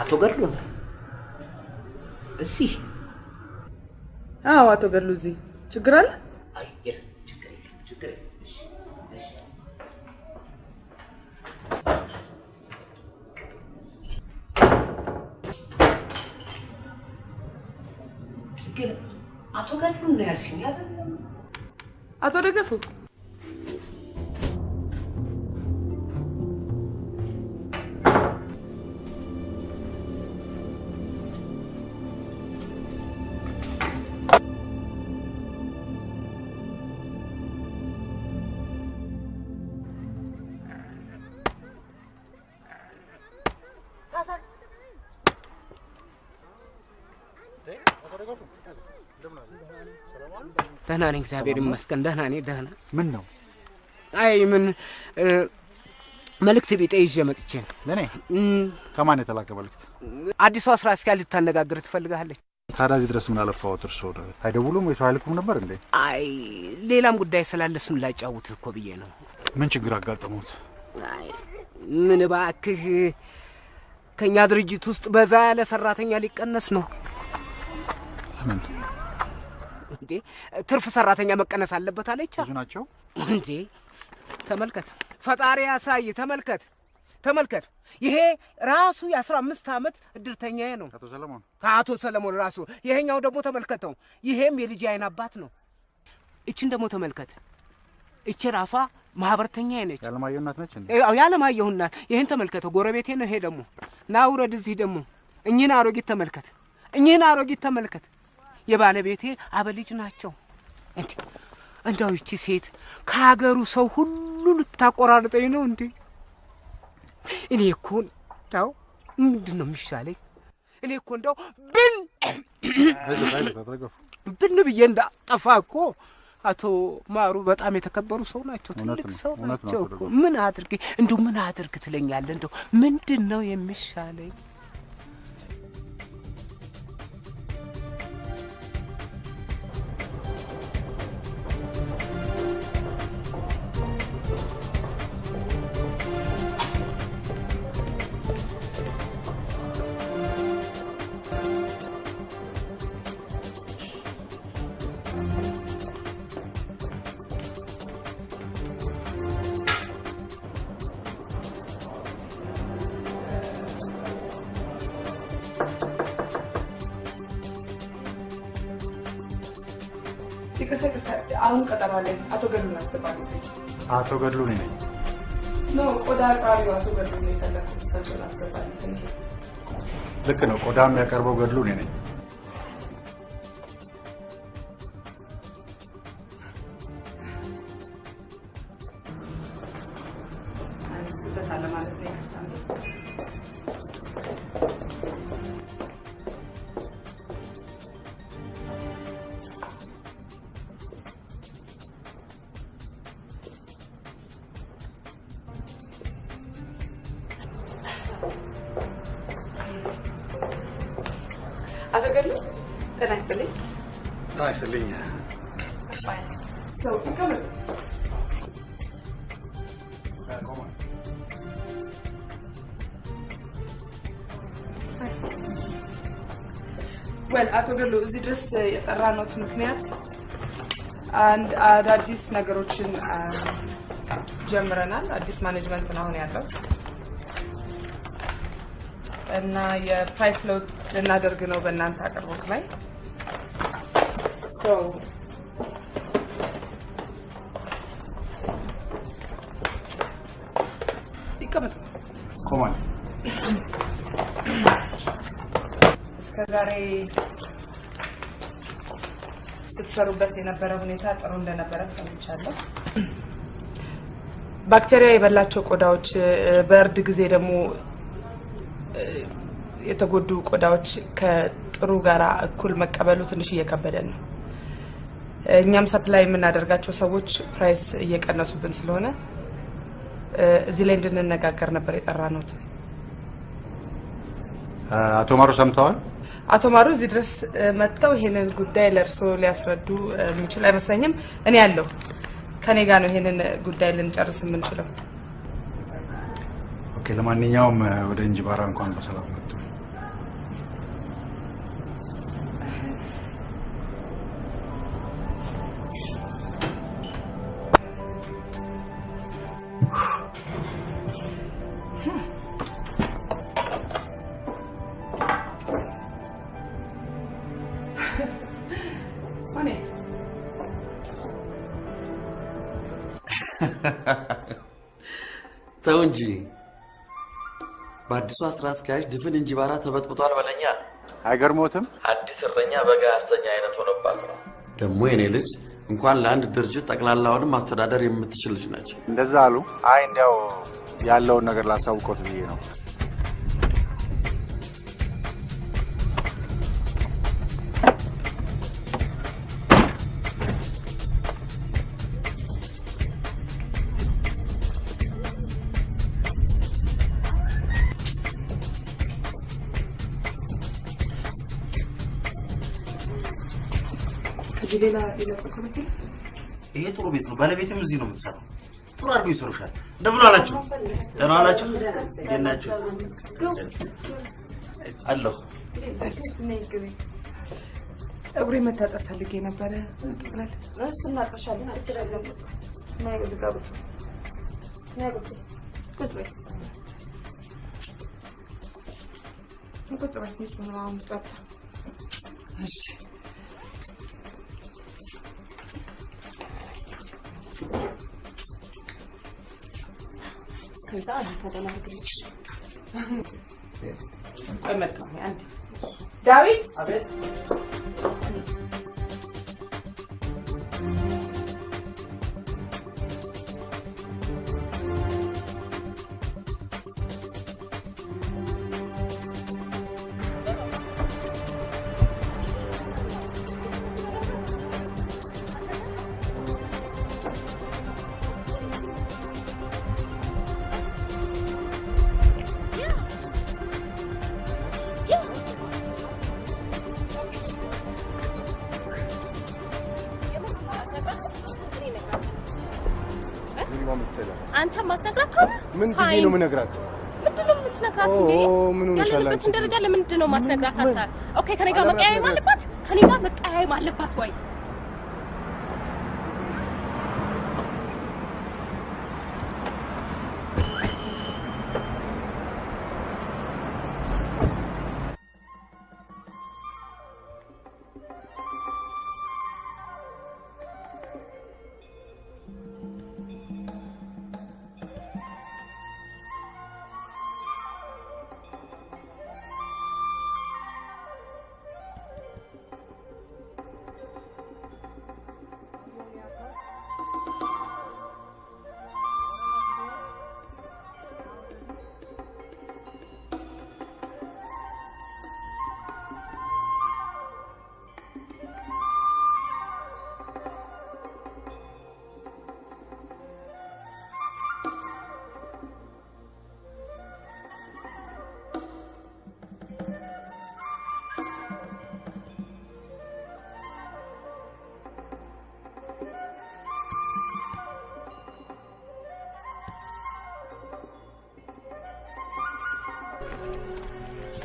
አቶ ገድሉ ነው እዚህ አዎ፣ አቶ ገድሉ እዚህ ችግር አለ? ችግር የለም። እሺ፣ እሺ። ግን አቶ ገድሉ ነው ያልሽኝ አይደለም? አቶ ደገፉ ደህና ነኝ፣ እግዚአብሔር ይመስገን። ደህና ነኝ፣ ደህና። ምን ነው? አይ ምን መልእክት ቢጤ ይዤ መጥቼ ነው። ለእኔ ከማን የተላከ መልእክት? አዲሷ ስራ አስኪያጅ ልታነጋግር ትፈልጋለች። ታዲያ እዚህ ድረስ ምን አለፋዎት? ደ- አይደውሉም ወይ ሰው አይልኩም ነበር እንዴ? አይ ሌላም ጉዳይ ስላለ እሱን ላጫውትህ እኮ ብዬ ነው። ምን ችግር አጋጠሙት? አይ ምን እባክህ ከእኛ ድርጅት ውስጥ በዛ ያለ ሰራተኛ ሊቀነስ ነው ምን እንዴ? ትርፍ ሰራተኛ መቀነስ አለበት አለቻ። ብዙ ናቸው እንዴ? ተመልከት፣ ፈጣሪ ያሳይ። ተመልከት፣ ተመልከት። ይሄ ራሱ የአስራ አምስት ዓመት እድርተኛዬ ነው አቶ ሰለሞን። ከአቶ ሰለሞን ራሱ። ይሄኛው ደግሞ ተመልከተው፣ ይሄም የልጅ አይን አባት ነው። እችን ደግሞ ተመልከት፣ እች ራሷ ማህበርተኛዬ ነች። የአለማየሁ እናት ነች ያለማየሁ እናት። ይህን ተመልከተው፣ ጎረቤቴ ነው። ይሄ ደግሞ ና ውረድ። እዚህ ደግሞ እኚህን አሮጊት ተመልከት፣ እኚህን አሮጊት ተመልከት። የባለቤቴ አበልጅ ናቸው። እንዴ እንደው ይቺ ሴት ከሀገሩ ሰው ሁሉ ልታቆራርጠኝ ነው እንዴ? እኔ እኮ እንዳው ምንድን ነው የሚሻለኝ? እኔ እኮ እንደው ብን ብን ብዬ እንዳጠፋ እኮ አቶ ማሩ በጣም የተከበሩ ሰው ናቸው። ትልቅ ሰው ናቸው እኮ። ምን አድርግ እንደው ምን አድርግ ትለኛለህ? እንደው ምንድን ነው የሚሻለኝ? አለኝ። አቶ ገድሉን አስገባለሁ። አቶ ገድሉ ነኝ። ኖ ቆዳ አቅራቢው አቶ የፈለኩት አስገባለሁ። Thank you። ልክ ነው። ቆዳ የሚያቀርበው ገድሉ ነኝ። well አቶ ገሎ እዚህ ድረስ የጠራነዎት ምክንያት አንድ አዳዲስ ነገሮችን ጀምረናል። አዲስ management ነው አሁን ያለው እና የ price ለውጥ ልናደርግ ነው በእናንተ አቅርቦት ላይ ይቀመጡ። እስከ ዛሬ ስትሰሩበት የነበረ ሁኔታ ጥሩ እንደነበረ ሰምቻለሁ። ባክቴሪያ የበላቸው ቆዳዎች በእርድ ጊዜ ደግሞ የተጎዱ ቆዳዎች ከጥሩ ጋር እኩል መቀበሉ ትንሽ እየከበደን ነው። እኛም supply የምናደርጋቸው ሰዎች price እየቀነሱብን ስለሆነ እዚህ ላይ እንድንነጋገር ነበር የጠራነዎት። አቶ ማሩ ሰምተዋል? አቶ ማሩ እዚህ ድረስ መጥተው ይሄንን ጉዳይ ለእርስዎ ሊያስረዱ የሚችል አይመስለኝም። እኔ ያለው ከኔ ጋር ነው ይሄንን ጉዳይ ልንጨርስ የምንችለው። okay። ለማንኛውም ወደ እንጅባራ እንኳን በሰላም መጡ። ተው እንጂ በአዲሷ ስራ አስኪያጅ ድፍን እንጅባራ ተበጥብጧል በለኛ። አይገርሞትም? አዲስ እረኛ በጋ ያሰኛ አይነት ሆነባት ነው። ደግሞ የኔ ልጅ እንኳን ለአንድ ድርጅት ጠቅላላውንም ማስተዳደር የምትችል ልጅ ናቸው። እንደዛ አሉ። አይ እንዲያው ያለውን ነገር ላሳውቆት ብዬ ነው። ሌላ ይሄ ጥሩ ቤት ነው። ባለቤትም እዚህ ነው የምትሰራው። ጥሩ አድርገው ይሰሩሻል። እንደምን አላችሁ? ደህና አላችሁ? እንዴት ናችሁ? አለሁ። ፀጉሬ መታጠብ ፈልጌ ነበረ። ቅበል እሱ እናጥርሻለን። ችግር የለም። ነይ እዚህ ጋር ቁጭ ነይ ቁጭ ቁጭ በይ። ቁጭ በይ። ንጹህ ነው አሁን ጸጥታ። እሺ እስከዛ ቆይ መጣሁ። አንዴ ዳዊት አንተ የምነግራት? ምንድን ነው የምትነግራት? እንዴ ምን ሆነሻል አንቺ? ያለንበትን ደረጃ ለምንድን ነው ማትነግራት? ሀሳብ okay፣ ከኔ ጋር መቀያየም አለባት? ከኔ ጋር መቀያየም አለባት ወይ?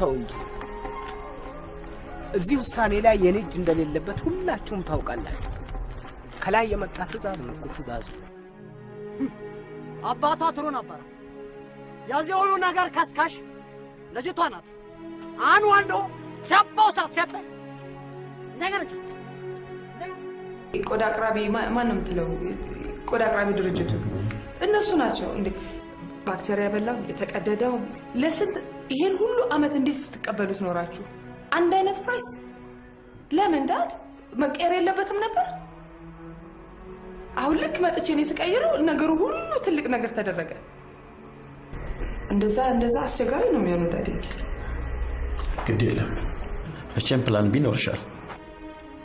ተው እንጂ እዚህ ውሳኔ ላይ የኔ እጅ እንደሌለበት ሁላችሁም ታውቃላችሁ። ከላይ የመጣ ትእዛዝ ነው እኮ ትእዛዙ። አባቷ ጥሩ ነበረ። የዚህ ሁሉ ነገር ከስካሽ ልጅቷ ናት። አን ወንዶ ሰባው ሳትሰጥ ነገረች። ቆዳ አቅራቢ ማን ነው የምትለው? ቆዳ አቅራቢ ድርጅቱ እነሱ ናቸው እንዴ? ባክቴሪያ በላው የተቀደደው ለስንት ይሄን ሁሉ አመት እንዴት ስትቀበሉት ኖራችሁ? አንድ አይነት price ለምን dad መቀየር የለበትም ነበር? አሁን ልክ መጥቼ እኔ ስቀይረው ነገሩ ሁሉ ትልቅ ነገር ተደረገ። እንደዛ እንደዛ አስቸጋሪ ነው የሚሆነው daddy። ግድ የለም መቼም plan B ይኖርሻል።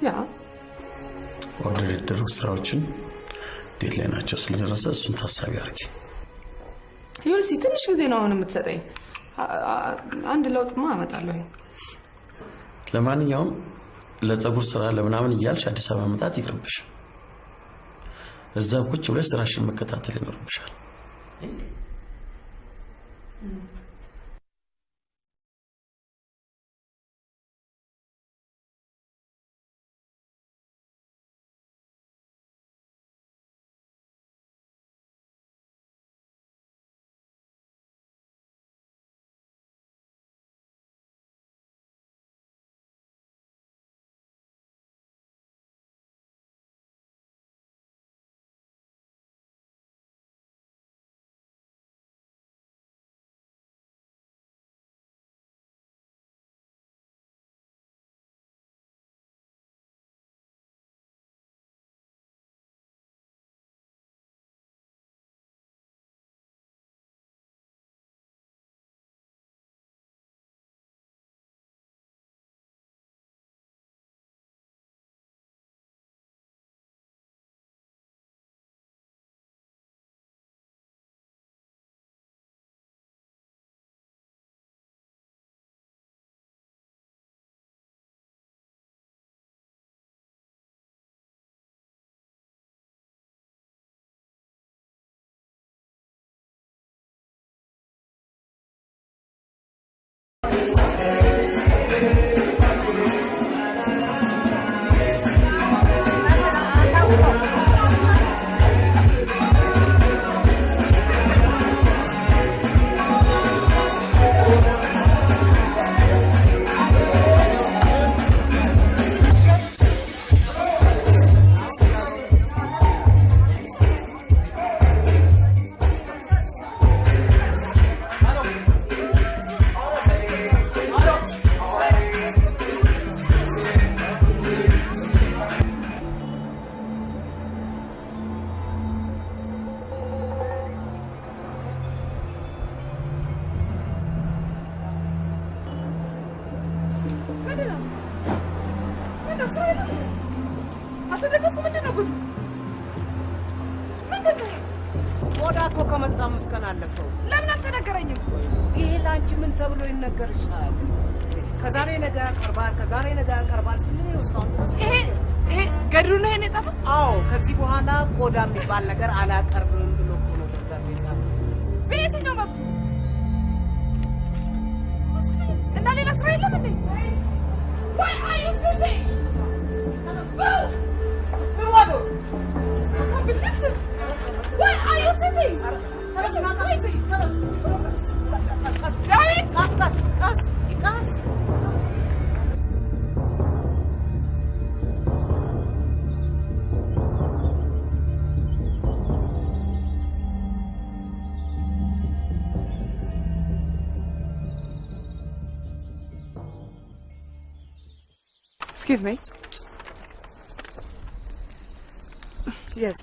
ያ order የተደረጉ ስራዎችን ዴት ላይ ናቸው ስለደረሰ እሱን ታሳቢ አድርጊ። ዩልሲ ትንሽ ጊዜ ነው አሁን የምትሰጠኝ። አንድ ለውጥማ አመጣለሁ። ለማንኛውም ለፀጉር ስራ ለምናምን እያልሽ አዲስ አበባ መምጣት ይቅርብሽ። እዛ ቁጭ ብለሽ ስራሽን መከታተል ይኖርብሻል። Excuse me. Yes.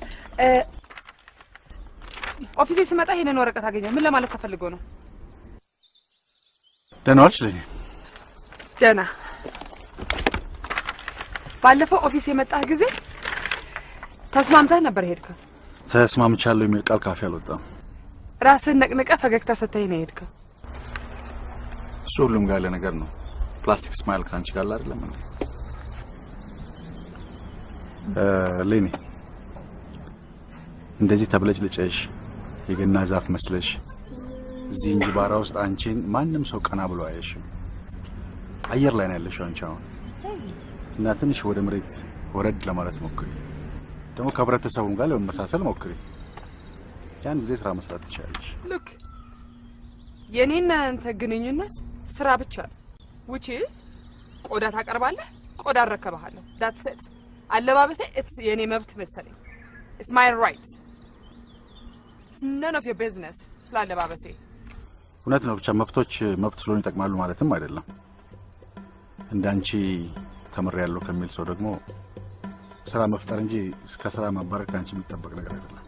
office ኤ ስመጣ ይሄንን ወረቀት አገኘው። ምን ለማለት ተፈልጎ ነው? ደህና ዋልሽ ልጄ? ደህና። ባለፈው office የመጣህ ጊዜ ተስማምተህ ነበር ሄድከው። ተስማምቻለሁ የሚል ቃል ካፌ አልወጣም። ራስህን ነቅንቀህ ፈገግታ ሰተኸኝ ነው የሄድከው። እሱ ሁሉም ጋር ያለ ነገር ነው። plastic smile ከአንቺ ጋር አይደለም እንዴ? ሌኒ እንደዚህ ተብለጭልጨሽ የገና ዛፍ መስለሽ እዚህ እንጅባራ ውስጥ አንቺን ማንም ሰው ቀና ብሎ አያሽም። አየር ላይ ነው ያለሽው አንቺ አሁን እና ትንሽ ወደ መሬት ወረድ ለማለት ሞክሪ። ደግሞ ከህብረተሰቡም ጋር ለመመሳሰል ሞክሪ። ያን ጊዜ ስራ መስራት ትችላለሽ። ልክ የኔና አንተ ግንኙነት ስራ ብቻ ነው። is ቆዳ ታቀርባለህ፣ ቆዳ እረከብሃለሁ። it። አለባበሴ it's የኔ መብት መሰለኝ። it's my right. it's none of your business ስለ አለባበሴ። እውነት ነው። ብቻ መብቶች መብት ስለሆኑ ይጠቅማሉ ማለትም አይደለም። እንደ አንቺ ተምሬያለሁ ከሚል ሰው ደግሞ ስራ መፍጠር እንጂ ከስራ ማባረር ከአንቺ የሚጠበቅ ነገር አይደለም።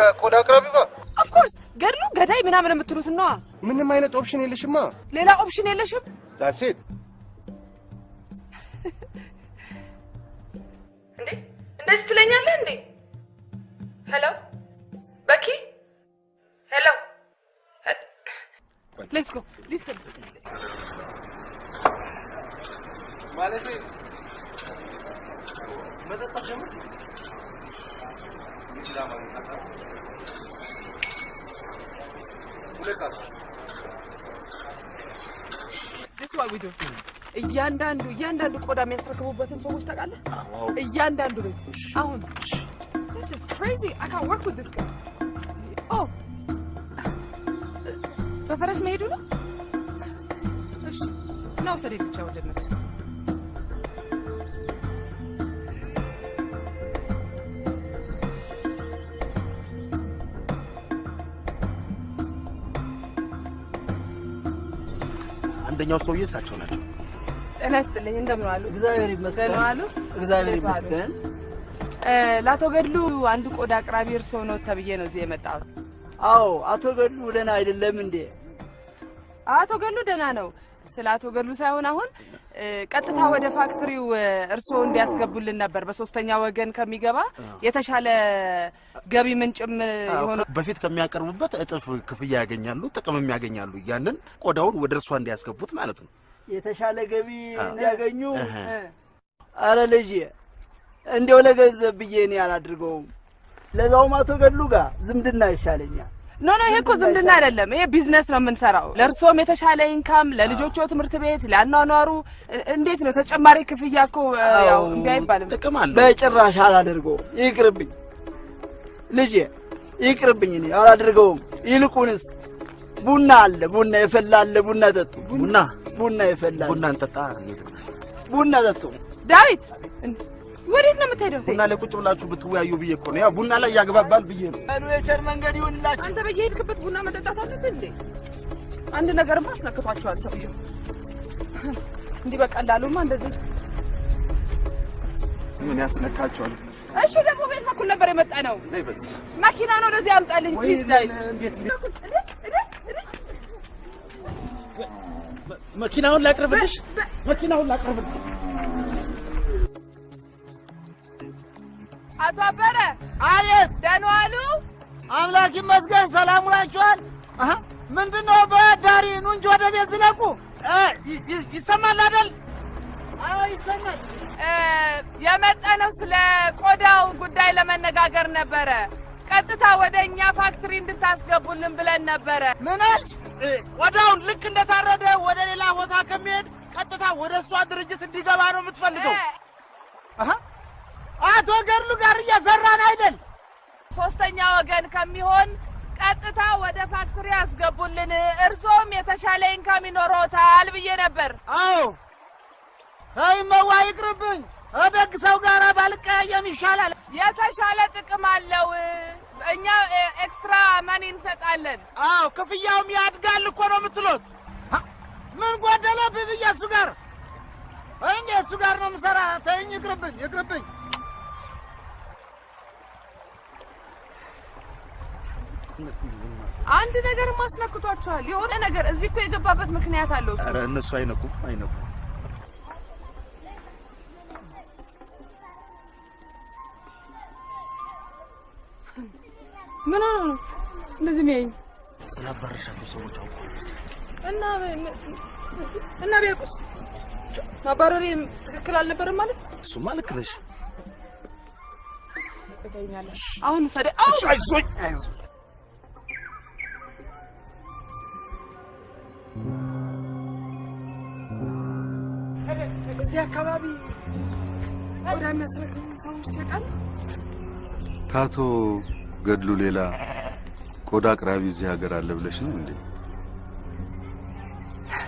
ከቆዳ አቅራቢ ጋር course, ገድሉ ገዳይ ምናምን የምትሉት ነዋ። ምንም አይነት ኦፕሽን የለሽማ። ሌላ ኦፕሽን የለሽም? ዳትስ ሰውዬ እሳቸው ናቸው። ጤና ይስጥልኝ እንደምን ዋሉ? እግዚአብሔር ይመስገን። ዋሉ? እግዚአብሔር? ይመስገን። ለአቶ ገድሉ አንድ ቆዳ አቅራቢ እርስዎ ነው ተብዬ ነው እዚህ የመጣሁት። አዎ አቶ ገድሉ ደህና አይደለም እንዴ? አቶ ገድሉ ደህና ነው። ስለ አቶ ገድሉ ሳይሆን አሁን ቀጥታ ወደ ፋክትሪው እርስዎ እንዲያስገቡልን ነበር። በሶስተኛ ወገን ከሚገባ የተሻለ ገቢ ምንጭም የሆነ በፊት ከሚያቀርቡበት እጥፍ ክፍያ ያገኛሉ፣ ጥቅምም ያገኛሉ። ያንን ቆዳውን ወደ እርሷ እንዲያስገቡት ማለት ነው። የተሻለ ገቢ እንዲያገኙ አረ ልጄ እንዲያው ለገንዘብ ብዬ እኔ አላድርገውም። ለዛውም አቶ ገድሉ ጋር ዝምድና ይሻለኛል። No no፣ ይሄ እኮ ዝምድና አይደለም። ይሄ ቢዝነስ ነው የምንሰራው። ለእርስዎም የተሻለ income፣ ለልጆቹ ትምህርት ቤት፣ ለአኗኗሩ እንዴት ነው ተጨማሪ ክፍያ እኮ ያው እምቢ አይባልም። ጥቅም አለው። በጭራሽ አላደርገውም። ይቅርብኝ ልጄ ይቅርብኝ፣ እኔ አላደርገውም። ይልቁንስ ቡና አለ፣ ቡና የፈላ አለ። ቡና ጠጡ። ቡና ቡና የፈላ አለ። ቡና እንጠጣ። ቡና ጠጡ። ዳዊት ወዴት ነው የምትሄደው? ቡና ላይ ቁጭ ብላችሁ ብትወያዩ ብዬ እኮ ነው። ያው ቡና ላይ ያግባባል ብዬ ነው። ቀኑ የቸር መንገድ ይሁንላችሁ። አንተ በየሄድክበት ቡና መጠጣት አለብህ እንዴ? አንድ ነገርማ አስነክቷቸዋል ሰውየው። እንዲህ በቀላሉማ እንደዚህ ምን ያስነካቸዋል? እሺ፣ ደግሞ ቤት በኩል ነበር የመጣ ነው። መኪናውን ወደዚህ አምጣልኝ please። ዳዊት መኪናውን ላቅርብልሽ፣ መኪናውን ላቅርብልሽ። አቶ አበረ አቤት፣ ደህና ዋሉ? አምላክ ይመስገን። ሰላም ውላችኋል? ምንድን ነው በዳሪ ኑ እንጂ ወደ ቤት ዝለቁ። ይሰማል አይደል? አዎ ይሰማል። የመጣነው ስለ ቆዳው ጉዳይ ለመነጋገር ነበረ። ቀጥታ ወደ እኛ factory እንድታስገቡልን ብለን ነበረ። ምን አልሽ? ቆዳውን ልክ እንደታረደ ወደ ሌላ ቦታ ከሚሄድ ቀጥታ ወደ እሷ ድርጅት እንዲገባ ነው የምትፈልገው? አቶ ገድሉ ጋር እየሰራን አይደል? ሶስተኛ ወገን ከሚሆን ቀጥታ ወደ factory ያስገቡልን፣ እርሶም የተሻለ income ይኖሮታል ብዬ ነበር። አዎ ተይመዋ ይቅርብኝ። ከደግ ሰው ጋር ባልቀያየም ይሻላል። የተሻለ ጥቅም አለው። እኛ extra money እንሰጣለን። አዎ ክፍያውም ያድጋል እኮ ነው የምትሉት። ምን ጎደለብህ ብዬ እሱ ጋር እኔ እሱ ጋር ነው የምሰራ። ተይኝ፣ ይቅርብኝ፣ ይቅርብኝ። አንድ ነገር ማስነክቷቸዋል። የሆነ ነገር እዚህ እኮ የገባበት ምክንያት አለው እሱ። ኧረ እነሱ አይነቁም አይነቁም። ምን ሆነው ነው እንደዚህ የሚያይኝ? ስላባረሻቸው ሰዎች መሰለኝ። እና እና ቢያውቁስ ማባረሬ ትክክል አልነበረም ማለት እሱማ ልክ ነሽ። አሁን ሰደ አይዞኝ አይዞኝ እዚህ አካባቢ ቆዳ የሚያስረክቡ ሰዎች ያውቃል። ከአቶ ገድሉ ሌላ ቆዳ አቅራቢ እዚህ ሀገር አለ ብለሽ ነው እንዴ?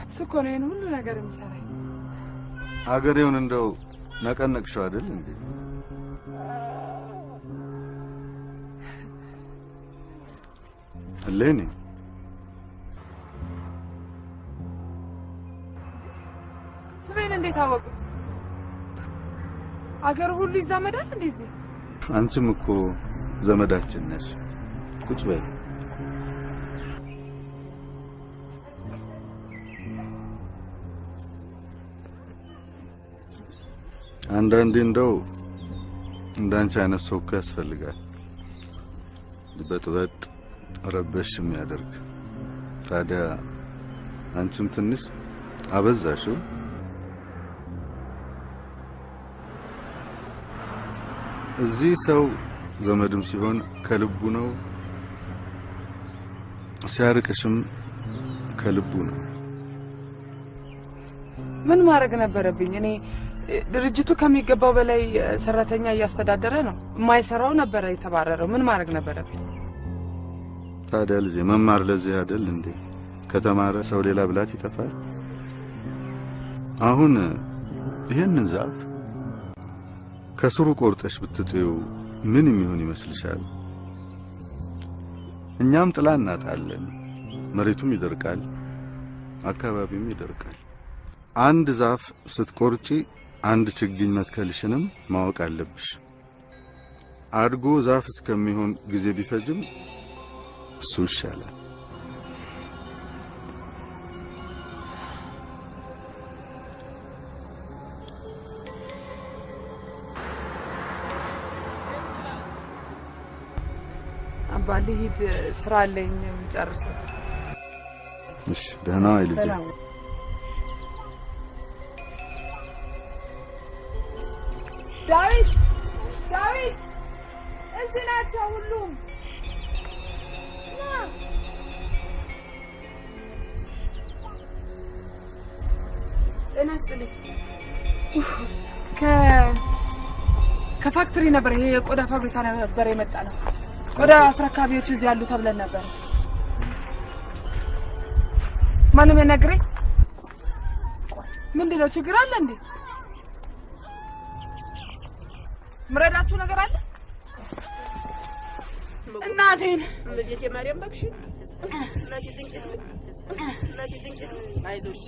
እሱ እኮ ነው ይሄን ሁሉ ነገር የሚሰራኝ። ሀገሬውን እንደው ነቀነቅሽው አይደል እንዴ? እሌኒ ስሜን እንዴት አወቁት? አገር ሁሉ ይዛመዳል እንደዚህ አንቺም እኮ ዘመዳችን ነሽ። ቁጭ በይ። አንዳንዴ እንደው እንዳንቺ አይነት ሰው እኮ ያስፈልጋል። በጥበጥ ረበሽ የሚያደርግ ታዲያ አንቺም ትንሽ አበዛሽው። እዚህ ሰው ዘመድም ሲሆን ከልቡ ነው፣ ሲያርቅሽም ከልቡ ነው። ምን ማድረግ ነበረብኝ? እኔ ድርጅቱ ከሚገባው በላይ ሰራተኛ እያስተዳደረ ነው። የማይሰራው ነበረ የተባረረው። ምን ማድረግ ነበረብኝ? ታዲያ ልጄ መማር ለዚህ አይደል እንዴ? ከተማረ ሰው ሌላ ብላት ይጠፋል። አሁን ይህንን ዛፍ ከስሩ ቆርጠሽ ብትጥዩ ምን የሚሆን ይመስልሻል? እኛም ጥላ እናጣለን፣ መሬቱም ይደርቃል፣ አካባቢውም ይደርቃል። አንድ ዛፍ ስትቆርጪ አንድ ችግኝ መትከልሽንም ማወቅ አለብሽ። አድጎ ዛፍ እስከሚሆን ጊዜ ቢፈጅም እሱ ይሻላል። አባ ልሂድ፣ ስራ አለኝ ጨርሰው። እሺ፣ ደህና ልጄ። ዳዊት ዳዊት፣ እዚህ ናቸው ሁሉም። ና። ጤና ይስጥልኝ። ከ ከፋክትሪ ነበር ይሄ የቆዳ ፋብሪካ ነበር የመጣ ነው። ቆዳ አስረካቢዎች እዚህ ያሉ ተብለን ነበር። ማንም የነግረኝ ምንድን ነው? ችግር አለ እንዴ? ምረዳችሁ ነገር አለ? እናቴን እመቤቴ ማርያም እባክሽ እናቴ ድንቅ እናቴ ድንቅ አይዞሽ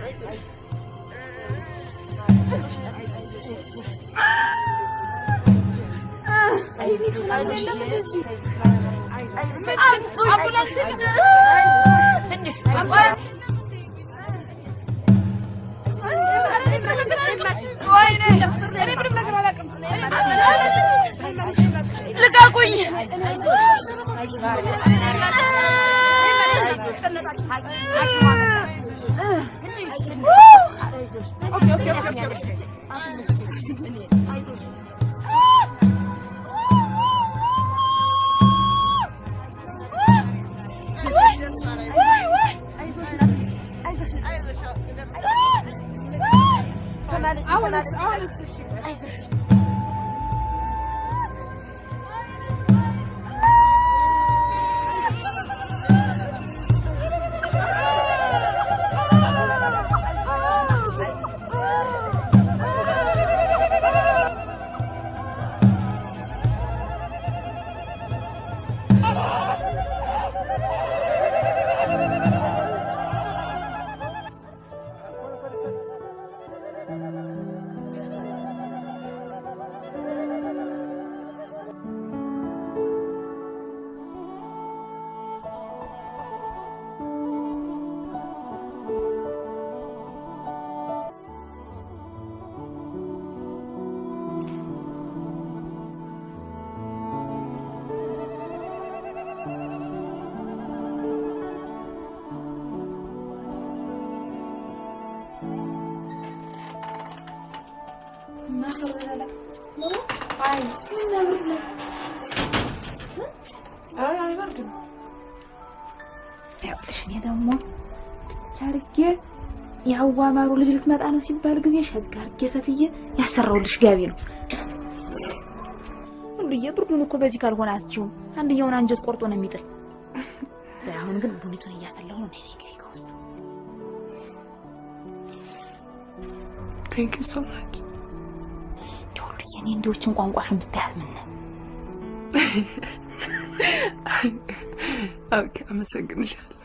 አይዞሽ ልቀቁኝ! أوكي أوكي أوكي أوكي I want to, I want to see you. የሀዋ ማሩ ልጅ ልትመጣ ነው ሲባል ጊዜ ሸጋ ፈትዬ ያሰራውልሽ ጋቢ ነው። ሁሉዬ ብርዱን እኮ በዚህ ካልሆነ አትችይውም። አንድየውን አንጀት ቆርጦ ነው የሚጥል። አሁን ግን ቡኒቱን እያፈላሁ ነው። ነይ ግቢ ከውስጥ thank you so much። ሁሉዬ እኔ እንዲዎችን ቋንቋሽን ብታያት ምን ነው አመሰግንሻለሁ።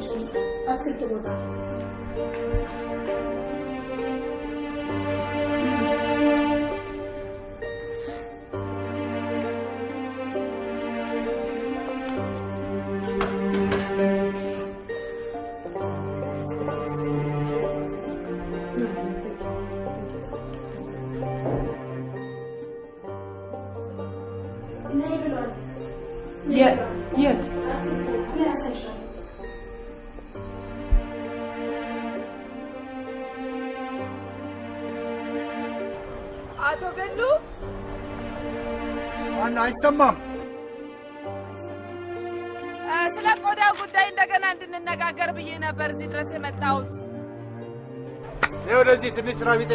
좀, 좀, 아트 이렇게 보자. አይሰማም። ስለ ቆዳ ጉዳይ እንደገና እንድንነጋገር ብዬ ነበር እዚህ ድረስ የመጣሁት። ይህ ወደዚህ ትንሽ ስራ ቢጤ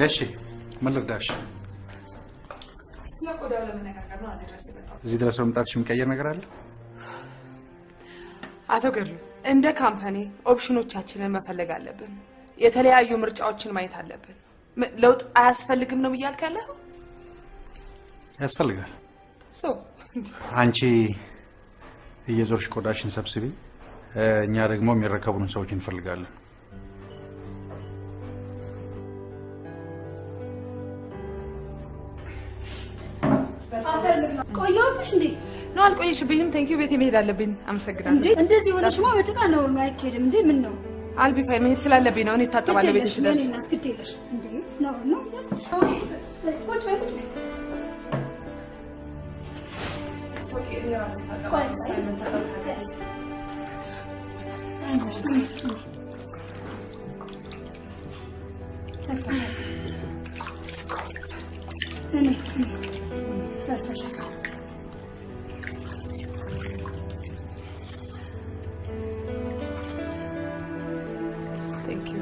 እሺ፣ ምን ልርዳሽ? ስለ ቆዳው ለመነጋገር ነው እዚህ ድረስ የመጣሁት። እዚህ ድረስ በመምጣትሽ የሚቀየር ነገር አለ? አቶ ገድሉ እንደ company option ኦቻችንን መፈለግ አለብን። የተለያዩ ምርጫዎችን ማየት አለብን። ም- ለውጥ አያስፈልግም ነው እያልክ ያለኸው? ያስፈልጋል። So አንቺ እየዞርሽ ቆዳሽን ሰብስቢ፣ እ፣ እኛ ደግሞ የሚረከቡን ሰዎች እንፈልጋለን። ቆየሁብሽ እንዴ? ነው አልቆየሽብኝም። Thank you ቤት መሄድ አለብኝ። አመሰግናለሁ። እንዴ እንደዚህ ሆነሽማ በጭቃ ነው አይካሄድም። እንዴ ምን ነው I'll be fine መሄድ ስላለብኝ ነው። እኔ እታጠባለሁ ቤት ስደርስ። እናት ግድ የለሽ እንዴ ነው ነው ቁጭ በይ ቁጭ በይ ቆይ እኔ ሰርተሻል። Thank you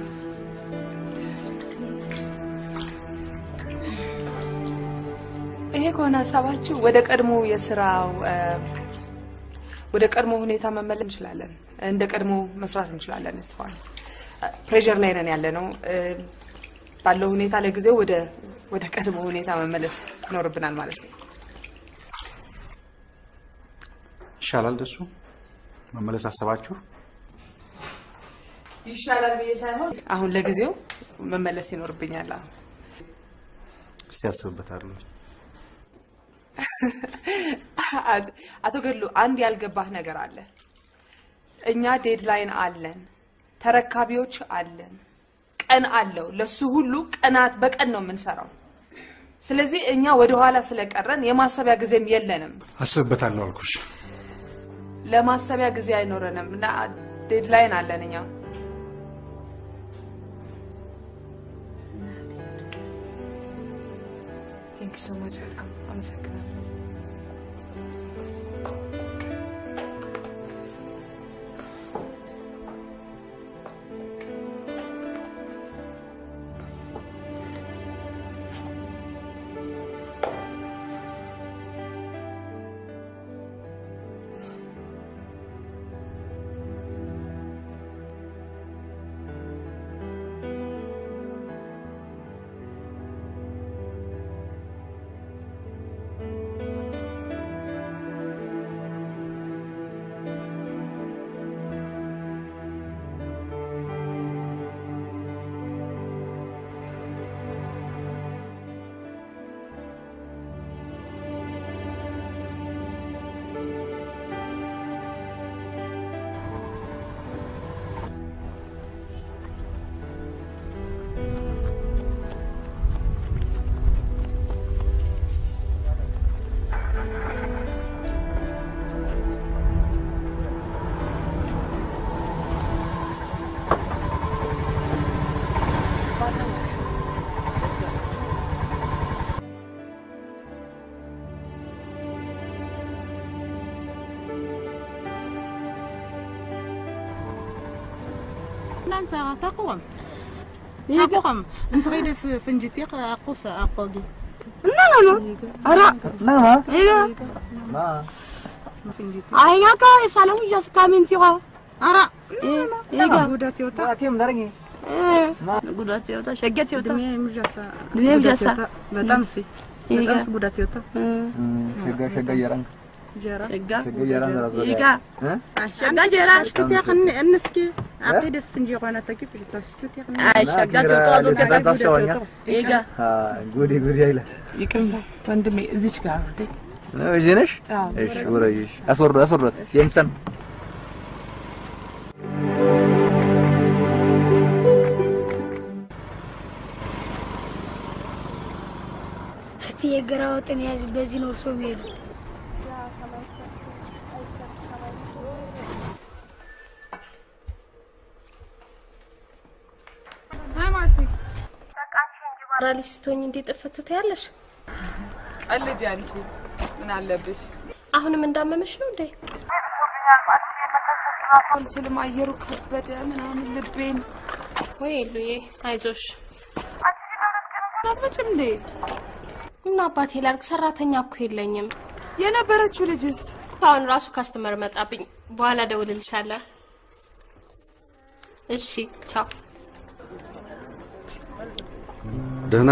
ይሄ ከሆነ ሀሳባችሁ ወደ ቀድሞ የስራው ወደ ቀድሞ ሁኔታ መመለስ እንችላለን። እንደ ቀድሞ መስራት እንችላለን። So full pressure ላይ ነን ያለ ነው። ባለው ሁኔታ ለጊዜው ወደ ወደ ቀድሞ ሁኔታ መመለስ ይኖርብናል ማለት ነው። ይሻላል ደሱ መመለስ አሰባችሁ? ይሻላል ብዬ ሳይሆን አሁን ለጊዜው መመለስ ይኖርብኛል። አሁን እስቲ ያስብበታለሁ። አቶ ገድሉ አንድ ያልገባህ ነገር አለ። እኛ ዴድላይን አለን፣ ተረካቢዎች አለን፣ ቀን አለው። ለሱ ሁሉ ቀናት በቀን ነው የምንሰራው። ስለዚህ እኛ ወደኋላ ስለቀረን የማሰቢያ ጊዜም የለንም። አስብበታለሁ አልኩሽ። ለማሰቢያ ጊዜ አይኖረንም እና deadline አለን እኛ። Thanks so much በጣም አመሰግናለሁ። sa takuam. Takuam. Ang sakay na sa panjitiak ako sa apog. Na na no? Ara. Na ha? Iga. Na. Ay nga ka, salam just kamin siya. Ara. Iga. Gudat siya ta. Akim darangi. Eh. Gudat siya ta. Shagat siya ta. Dunia imjasa. Dunia imjasa. Batamsi. Batamsi gudat siya ta. Hmm. Shagat shagat yarang. شقة شقة جيران شكت يا خني النسكي عقيد اسفن جي قانا تكيف جتا شكت يا خني اي شقة تطوضو كتا جوتا ايقا قولي قولي ايلا يكم تندمي ازيش قاعدي وجنش؟ ايش وريش اصر اصر يمتن እህቴ የገራ ወጥን ያዝ በዚህ ነው ሰው ሄዱ ራሊ ስትሆኝ እንዴ ጥፍት ትያለሽ? ቀልጅ አንቺ ምን አለብሽ? አሁንም እንዳመመሽ ነው እንዴ? አልችልም፣ አየሩ ከበደ ምናምን ልቤን። ወይ ሉዬ አይዞሽ። አትመጭም እንዴ? እና አባቴ ላርግ ሰራተኛ እኮ የለኝም። የነበረችው ልጅስ? አሁን ራሱ customer መጣብኝ። በኋላ ደውልልሻለሁ። እሺ ቻው። ደህና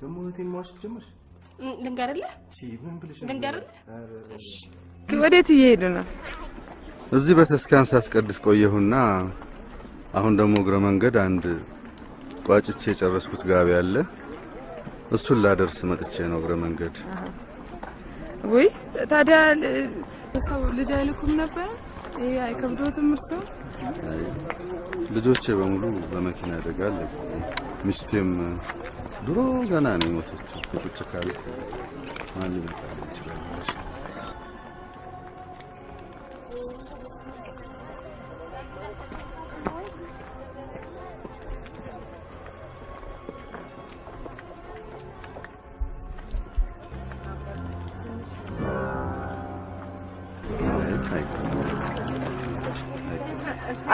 ደግሞ? እህቴን መዋሸት ጀመርሽ? ልንገርልህ? ልንገርልህ? ወዴት እየሄዱ ነው? እዚህ በተስካን ሳስቀድስ ቆየሁና አሁን ደግሞ እግረ መንገድ አንድ ቋጭቼ የጨረስኩት ጋቢ አለ። እሱን ላደርስ መጥቼ ነው እግረ መንገድ። ውይ ታዲያ ሰው ልጅ አይልኩም ነበረ? ይሄ አይከብዶትም እርስዎ? ልጆቼ በሙሉ በመኪና አደጋ አለቁ። ሚስቴም ድሮ ገና ነው የሞተችው። ቁጭ ካልኩ ማን ሊመጣልኝ ይችላል?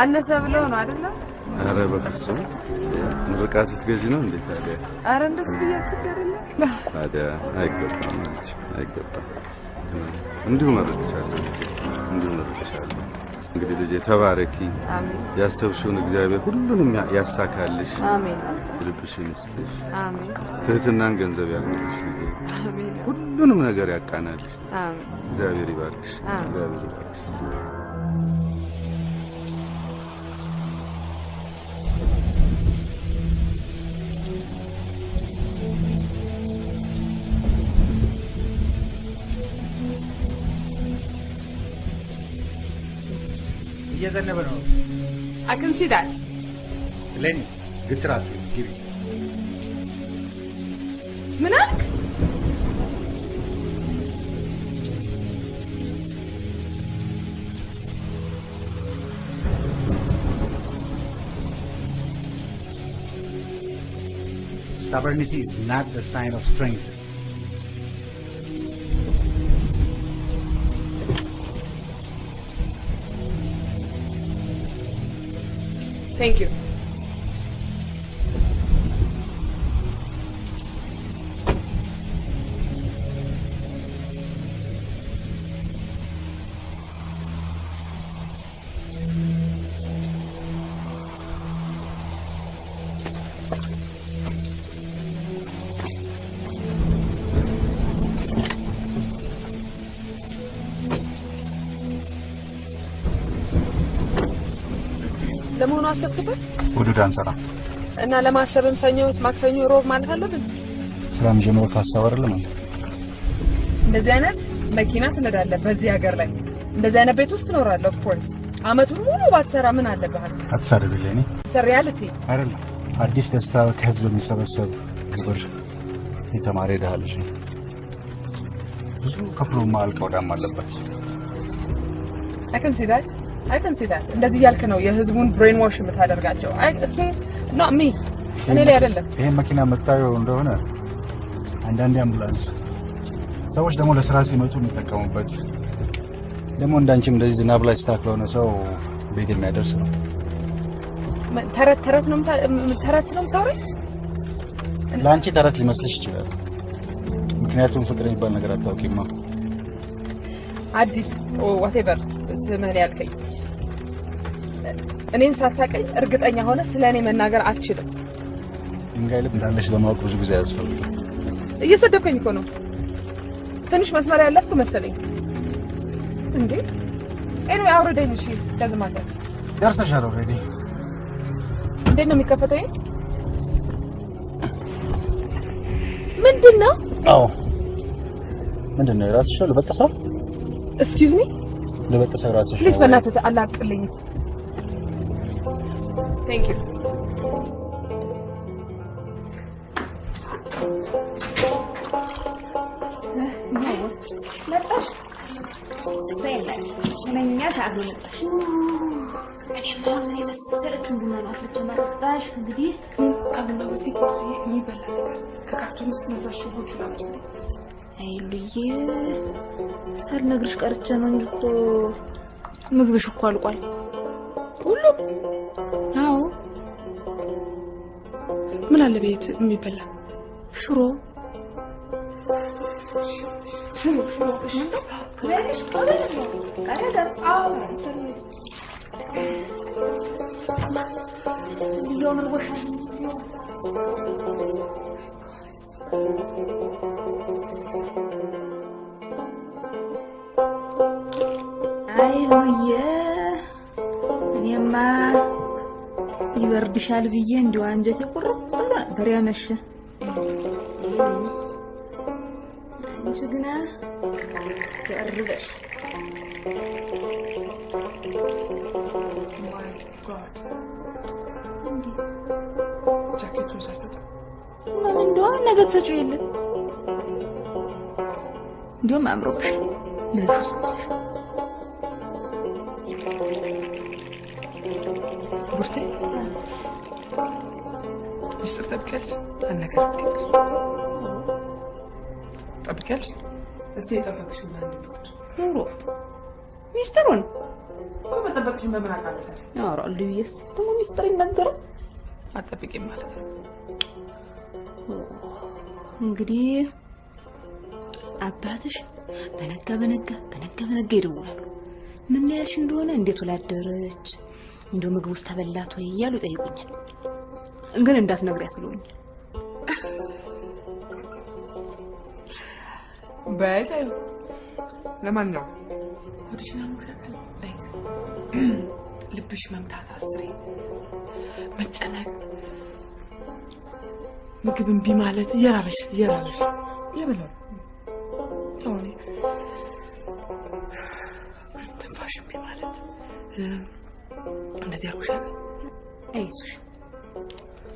አነሰ ብለው ነው አይደለ? ኧረ በፍጹም ምርቃት ልትገዢ ነው እንዴ ታዲያ? አረ እንደሱ አይደለ? ታዲያ አይገባም አይገባም። እንዲሁ መርቅሻለሁ እንዲሁ መርቅሻለሁ። እንግዲህ ልጄ ተባረኪ፣ ያሰብሽውን እግዚአብሔር ሁሉንም ያሳካልሽ፣ ልብሽን ይስጥሽ፣ አሜን ትህትናን ገንዘብ ልጄ፣ አሜን ሁሉንም ነገር ያቃናልሽ። አሜን እግዚአብሔር ይባርክሽ፣ እግዚአብሔር ይባርክሽ። Yes, I never know. I can see that. Lenny, Gujarat, give it. Manak? Stubbornity is not the sign of strength. Thank you. ለመሆኑ አሰብክበት? ውዱድ አንሰራ እና ለማሰብም ሰኞ፣ ማክሰኞ፣ ሮብ ማለት አለብን። ስራ የሚጀምረው ከሀሳብ አይደለም? እንደዚህ አይነት መኪና ትነዳለህ በዚህ ሀገር ላይ እንደዚህ አይነት ቤት ውስጥ ትኖራለህ። Of course አመቱን ሙሉ ባትሰራ ምን አለብህ? አትሳደብልኝ። እኔ reality አይደለም አዲስ ደስታ ከህዝብ የሚሰበሰብ ግብር የተማረ ድሃ ልጅ ነው። ብዙ ከፍሎ ማያልቀው ዕዳም አለበት። I I can see that። እንደዚህ እያልክ ነው የህዝቡን brainwash የምታደርጋቸው። አይ not me እኔ ላይ አይደለም። ይሄን መኪና መታየው እንደሆነ አንዳንዴ አምቡላንስ ሰዎች ደግሞ ለስራ ሲመጡ የሚጠቀሙበት ደግሞ እንዳንቺም እንደዚህ ዝናብ ላይ ስታክ ለሆነ ሰው ቤት የሚያደርስ ነው። ተረት ተረት ነው የምታ- ተረት ነው የምታወራኝ? ለአንቺ ተረት ሊመስልሽ ይችላል። ምክንያቱም ፍቅር የሚባል ነገር አታውቂማ። አዲስ whatever ስምህን ያልከኝ እኔን ሳታቀኝ እርግጠኛ ሆነ ስለ እኔ መናገር አትችልም። ድንጋይ ልብ እንዳለሽ ለማወቅ ብዙ ጊዜ አያስፈልግም። እየሰደብከኝ እኮ ነው። ትንሽ መስመር ያለፍኩ መሰለኝ እንዴ። Anyway አውርደኝ። እሺ ደዝማተ ደርሰሻል already። እንዴት ነው የሚከፈተው? ይሄ ምንድን ነው? አዎ ምንድን ነው የራስሽ ልበጥሰው? Excuse me ልበጥሰው የራስሽ please፣? በእናትህ አላቅልኝ። Thank you መጣሽ? ሳልነግርሽ ቀርቼ ነው እንጂ እኮ ምግብሽ እኮ አልቋል። ሁሉም? ምን አለ ቤት የሚበላ ሽሮ ሽሮ ሽሮ አይ ሉዬ እኔማ ይበርድሻል ብዬ እንዲሁ አንጀቴ ቁርጥ ብሎ ነበር ያመሸ። አንቺ ግና ደርበሽ ጃኬቱን ምን እንደውም ነገ ትሰጪው የለ እንዲሁም አምሮብሻል። ቡርቴ ሚስጥር ጠብቂያለሽ? አንድ ነገር ጠብቂያለሽ? እስቲ የጠበቅሽው አንድ ሚስጥር ኑሮ ሚስጥሩን እኮ መጠበቅሽን በምን አውቃለሁ? ያወራሉ ብዬስ ደግሞ ሚስጥር ይነገራል። አትጠብቂም ማለት ነው። እንግዲህ አባትሽ በነጋ በነጋ በነጋ በነጋ ይደውላሉ። ምን ያልሽ እንደሆነ እንዴት ውላ እንዲሁ ምግብ ውስጥ ተበላት ወይ እያሉ ይጠይቁኛል። ግን እንዳትነግሪያት ብለውኛል። ተይው። ለማንኛውም ልብሽ መምታት አስሬ። መጨነቅ፣ ምግብ እምቢ ማለት እየራበሽ እየራበሽ የበለው። አሁን ትንፋሽ እምቢ ማለት እንደዚህ አርጎሻል። አይዞሽ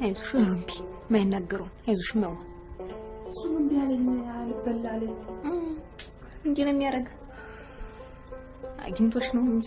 አይዞሽ፣ እምቢ የማይናገረውን አይዞሽ መዋ እሱም እምቢ አለኝ አልበላ አለኝ። እንዲህ ነው የሚያደርግ። አግኝቶሽ ነው እንጂ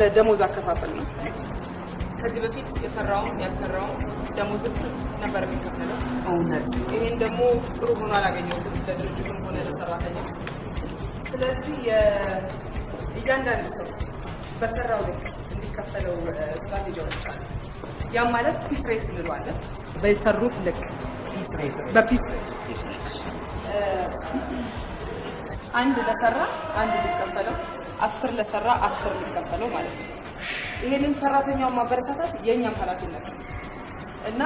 ስለ ደሞዝ አከፋፈል ነው። ከዚህ በፊት የሰራውን ያልሰራውን ደሞዝ ነበር የሚከፈለው። እውነት ይሄን ደግሞ ጥሩ ሆኖ አላገኘሁትም ለድርጅቱም ሆነ ለሰራተኛ። ስለዚህ የ- እያንዳንዱ ሰው በሰራው ልክ እንዲከፈለው ስትራቴጂ አውጥቻለሁ። ያም ማለት piece rate እንለዋለን። በሰሩት ልክ በ piece rate አንድ ለሰራ አንድ ሊከፈለው፣ አስር ለሰራ አስር ሊከፈለው ማለት ነው። ይሄንን ሰራተኛውን ማበረታታት የእኛም ኃላፊነት ነው እና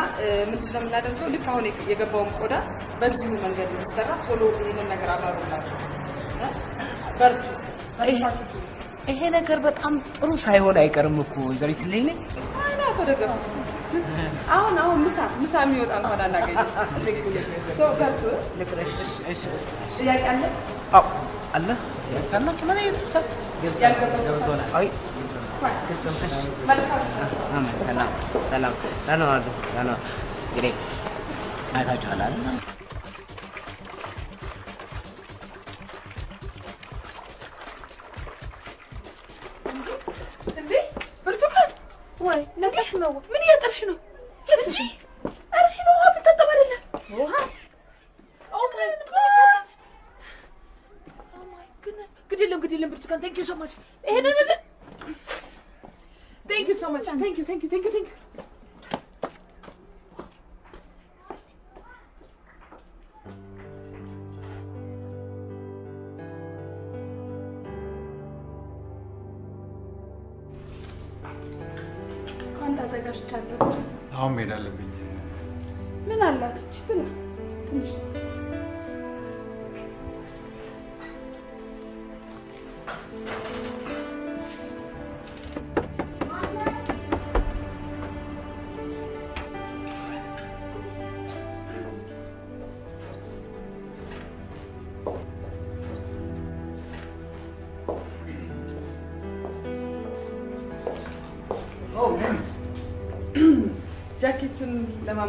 ምንድነው የምናደርገው? ልክ አሁን የገባውን ቆዳ በዚሁ መንገድ እንዲሰራ ቶሎ ይህንን ነገር አብራሩላቸው።? በርቱ፣ ይሄ ነገር በጣም ጥሩ ሳይሆን አይቀርም እኮ ወይዘሪት ሌሊ። አይና አቶ ደገፉ አሁን አሁን ምሳ ምሳ የሚወጣ እንኳን አናገኝም። ሰው በርቱ። ጥያቄ አለ? አዎ አለ ምን አይነት ገብቶናል። አይ ግልጽ ነው። እሺ አሜን። ሰላም እንግዲህ አይታችኋል አይደል? ሶ ማች። ቴንክ ዩ ቴንክ ዩ ቴንክ ዩ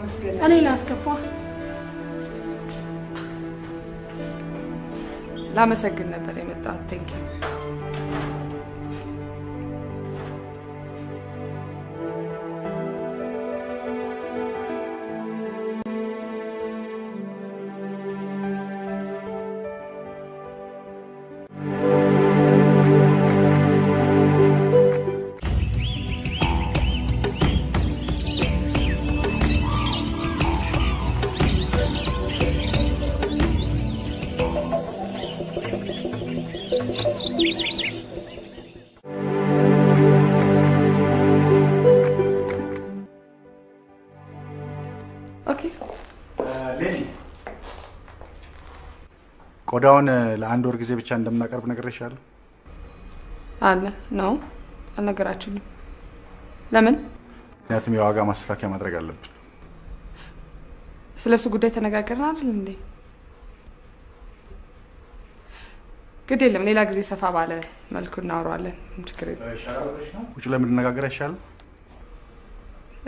ለማመስገን እኔ ላስገባ። ላመሰግን ነበር የመጣሁት። ቴንክ ቆዳውን ለአንድ ወር ጊዜ ብቻ እንደምናቀርብ ነግሬሻለሁ። አለ ነው አልነገራችሁኝም። ለምን? ምክንያቱም የዋጋ ማስተካከያ ማድረግ አለብን። ስለ እሱ ጉዳይ ተነጋገርን አይደል እንዴ? ግድ የለም ሌላ ጊዜ ሰፋ ባለ መልኩ እናወራዋለን። ችግር የለም። ውጭ ላይ የምንነጋገር አይሻልም?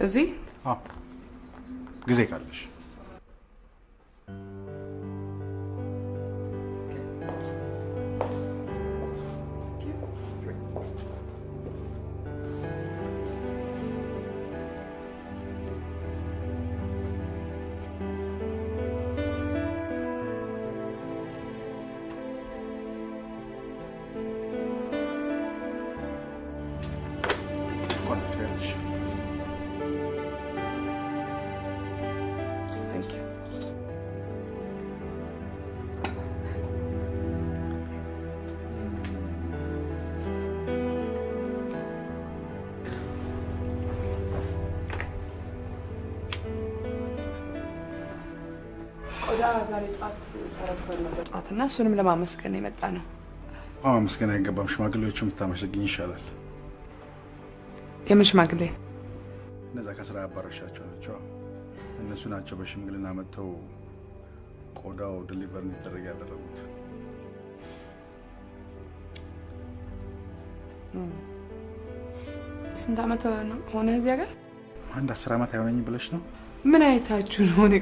እዚህ አዎ፣ ጊዜ ካለሽ እና እሱንም ለማመስገን የመጣ ነው። አዎ፣ መስገን አይገባም። ሽማግሌዎቹ የምታመሰግኝ ይሻላል። የምን ሽማግሌ? እነዛ ከስራ ያባረሻቸው ናቸው። እነሱ ናቸው በሽምግልና መጥተው ቆዳው ዲሊቨር እንዲደረግ ያደረጉት። ስንት ዓመት ሆነ እዚህ ሀገር? አንድ አስር ዓመት አይሆነኝ ብለሽ ነው? ምን አይታችሁ ነው? እኔ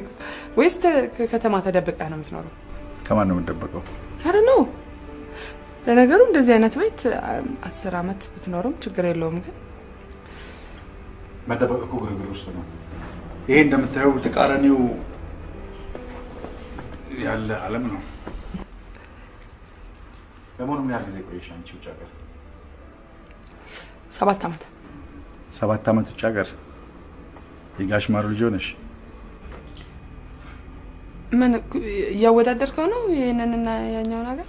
ወይስ ተ- ከከተማ ተደብቀህ ነው የምትኖረው? ከማን ነው የምንደበቀው? አረ ነው። ለነገሩ እንደዚህ አይነት ቤት አስር አመት ብትኖርም ችግር የለውም። ግን መደበቅ እኮ ግርግር ውስጥ ነው። ይሄ እንደምታየው ተቃራኒው ያለ ዓለም ነው። ለመሆኑ ምን ያህል ጊዜ ቆየሽ አንቺ ውጭ ሀገር? ሰባት አመት ሰባት ዓመት ውጭ ሀገር የጋሽ ማሩ ልጅ ሆነሽ ምን እያወዳደርከው ነው ይህንንና ያኛውን ሀገር?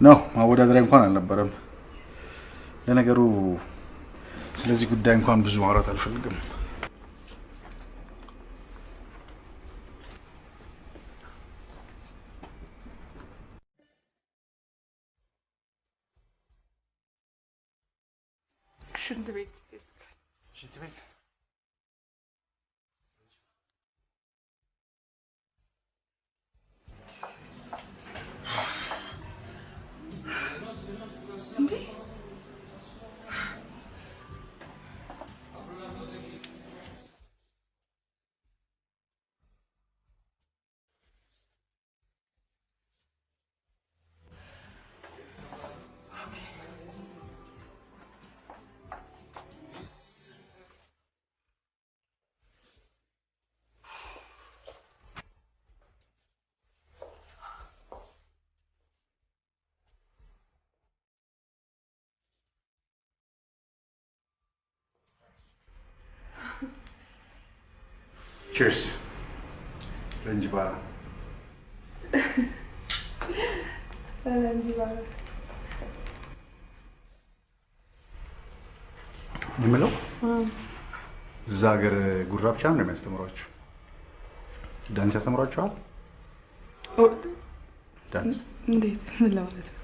ነው ማወዳደሪያ እንኳን አልነበረም። ለነገሩ ስለዚህ ጉዳይ እንኳን ብዙ ማውራት አልፈልግም። ቺርስ ለእንጅባራ የምለው? እዛ ሀገር ጉራ ብቻ ነው የሚያስተምሯችሁ? ዳንስ ያስተምሯችኋል? ዳንስ? እንዴት? ምን ለማለት ነው?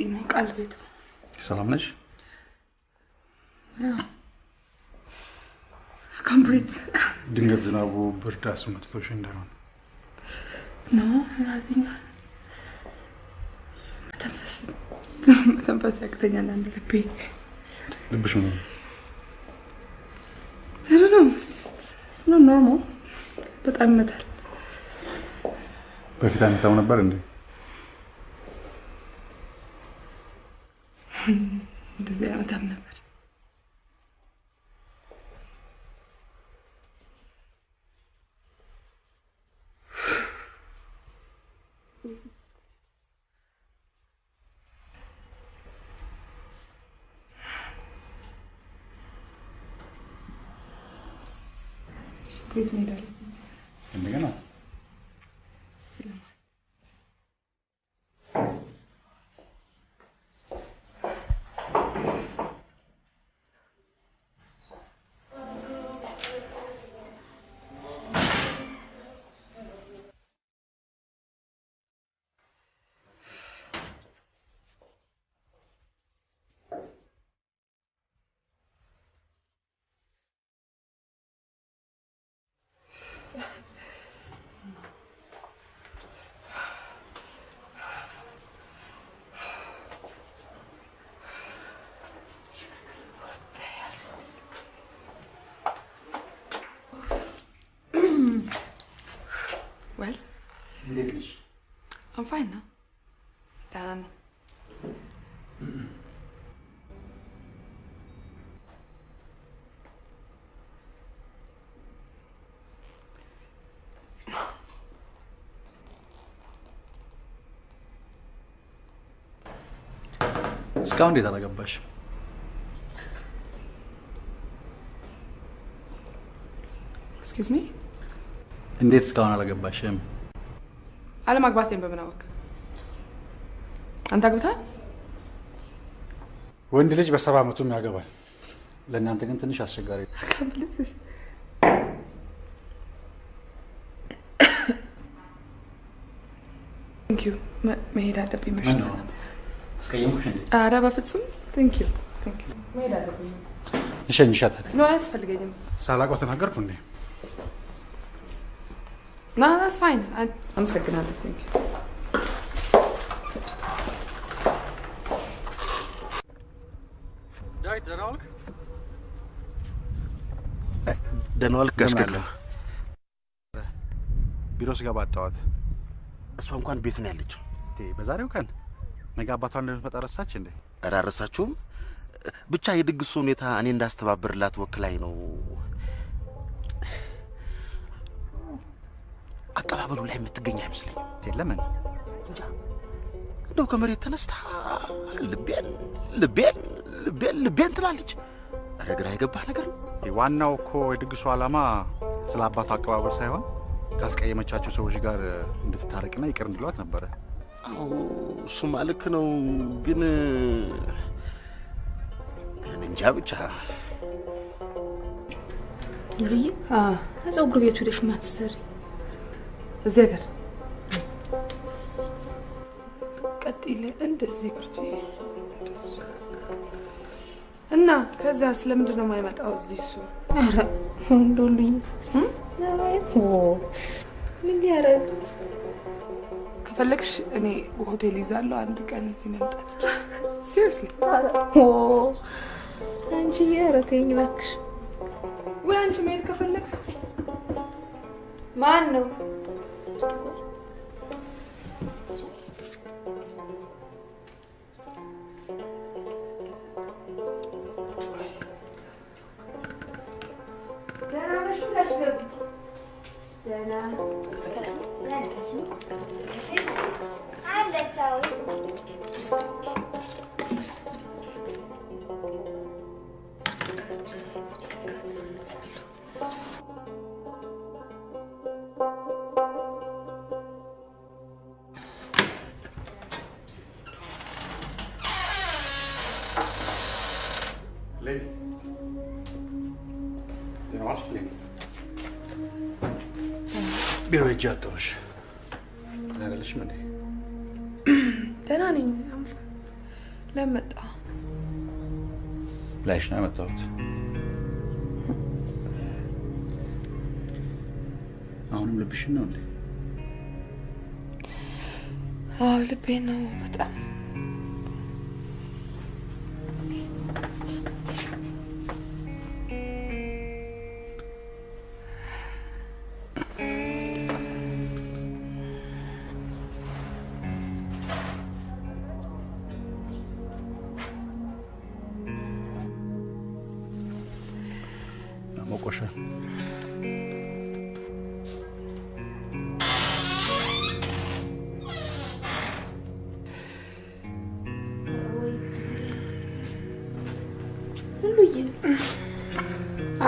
ኡፍ ይሞቃል ቤቱ። ሰላም ነሽ? breathe ድንገት ዝናቡ ብርድ አስመትቶሽ እንዳይሆን No nothing መተንፈስ መተንፈስ ያቅተኛል አንድ ልቤ ልብሽ not normal. በጣም ይመታል። በፊት አይመታም ነበር እንዴ? እንደዚህ አይመታም ነበር። ሽንት ቤት እንሄዳለን። እንደገና well, እንዴት ነሽ? I'm fine now. ደህና ነኝ። እስካሁን እንዴት አላገባሽ? Excuse me እንዴት እስካሁን አላገባሽም? አለማግባቴን በምን አወቅ? አንተ አግብተሃል? ወንድ ልጅ በሰባ ዓመቱም ያገባል። ለእናንተ ግን ትንሽ አስቸጋሪ ነው። Thank you መሄድ አለብኝ መሽቶ? ኧረ በፍጹም መሄድ አለብኝ ልሸኝሻት? No አያስፈልገኝም ሳላውቀው ተናገርኩ እንዴ? No it's fine አመሰግናለሁ ደህና ዋልክ? ደህና ዋልክ ጋሽ ገድሉ? ቢሮ ስገባ አጣኋት። እሷ እንኳን ቤት ነው ያለችው። እንዴ በዛሬው ቀን ነገ አባቷን እንደምትመጣ ረሳች እንዴ? ኧረ አልረሳችሁም። ብቻ የድግሱ ሁኔታ እኔ እንዳስተባብርላት ወክላኝ ነው። አቀባበሉ ላይ የምትገኝ አይመስለኝም። ለምን? እንጃ እንደው ከመሬት ተነስታ ልቤን ልቤን ልቤን ልቤን ትላለች። ኧረ ግራ የገባህ ነገር ነው። ዋናው እኮ የድግሱ ዓላማ ስለ አባቷ አቀባበል ሳይሆን ካስቀየመቻቸው ሰዎች ጋር እንድትታረቅና ይቅር እንዲሏት ነበረ። አዎ እሱማ ልክ ነው፣ ግን እኔ እንጃ ብቻ ልብዬ ፀጉር ቤት ሄደሽ ማትሰሪ እዚህ ሀገር ቀጥል እንደዚህ ብርቱ እና ከዛ ስለምንድን ነው የማይመጣው እዚህ እሱ? ኧረ እንደው ልዬ ምን ሊያደርግ? ከፈለግሽ እኔ ሆቴል ይዛለሁ አንድ ቀን እዚህ መምጣት። Seriously አንቺ ኧረ ተይኝ እባክሽ። ወይ አንቺ መሄድ ከፈለግሽ። ማን ነው ሌሊ ቢሮ ሄጄ አጣሁሽ። ደህና አይደለሽም እንዴ? ደህና ነኝ ለምን መጣ ላይሽ ነው ያመጣሁት። አሁንም ልብሽን ነው እንዴ? አዎ ልቤ ነው በጣም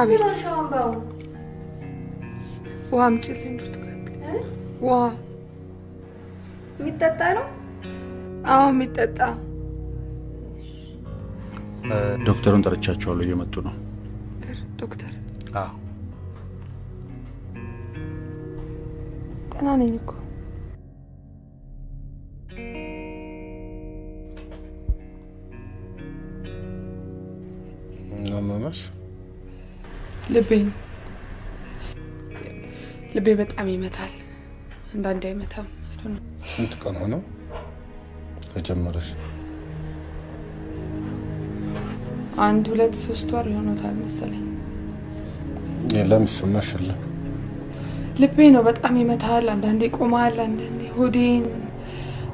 አቤት! ውሃ አምጪልኝ ብርቱካን ውሃ የሚጠጣ ነው? አዎ የሚጠጣ። ዶክተሩን ጠርቻቸዋለሁ፣ እየመጡ ነው። ልቤን ልቤ በጣም ይመታል። አንዳንዴ አይመታም። ስንት ቀን ሆነው ከጀመረሽ? አንድ ሁለት ሶስት ወር ይሆኖታል መሰለኝ። የለም የለም? ልቤ ነው በጣም ይመታል። አንዳንዴ ይቆማል፣ አንዳንዴ ሆዴን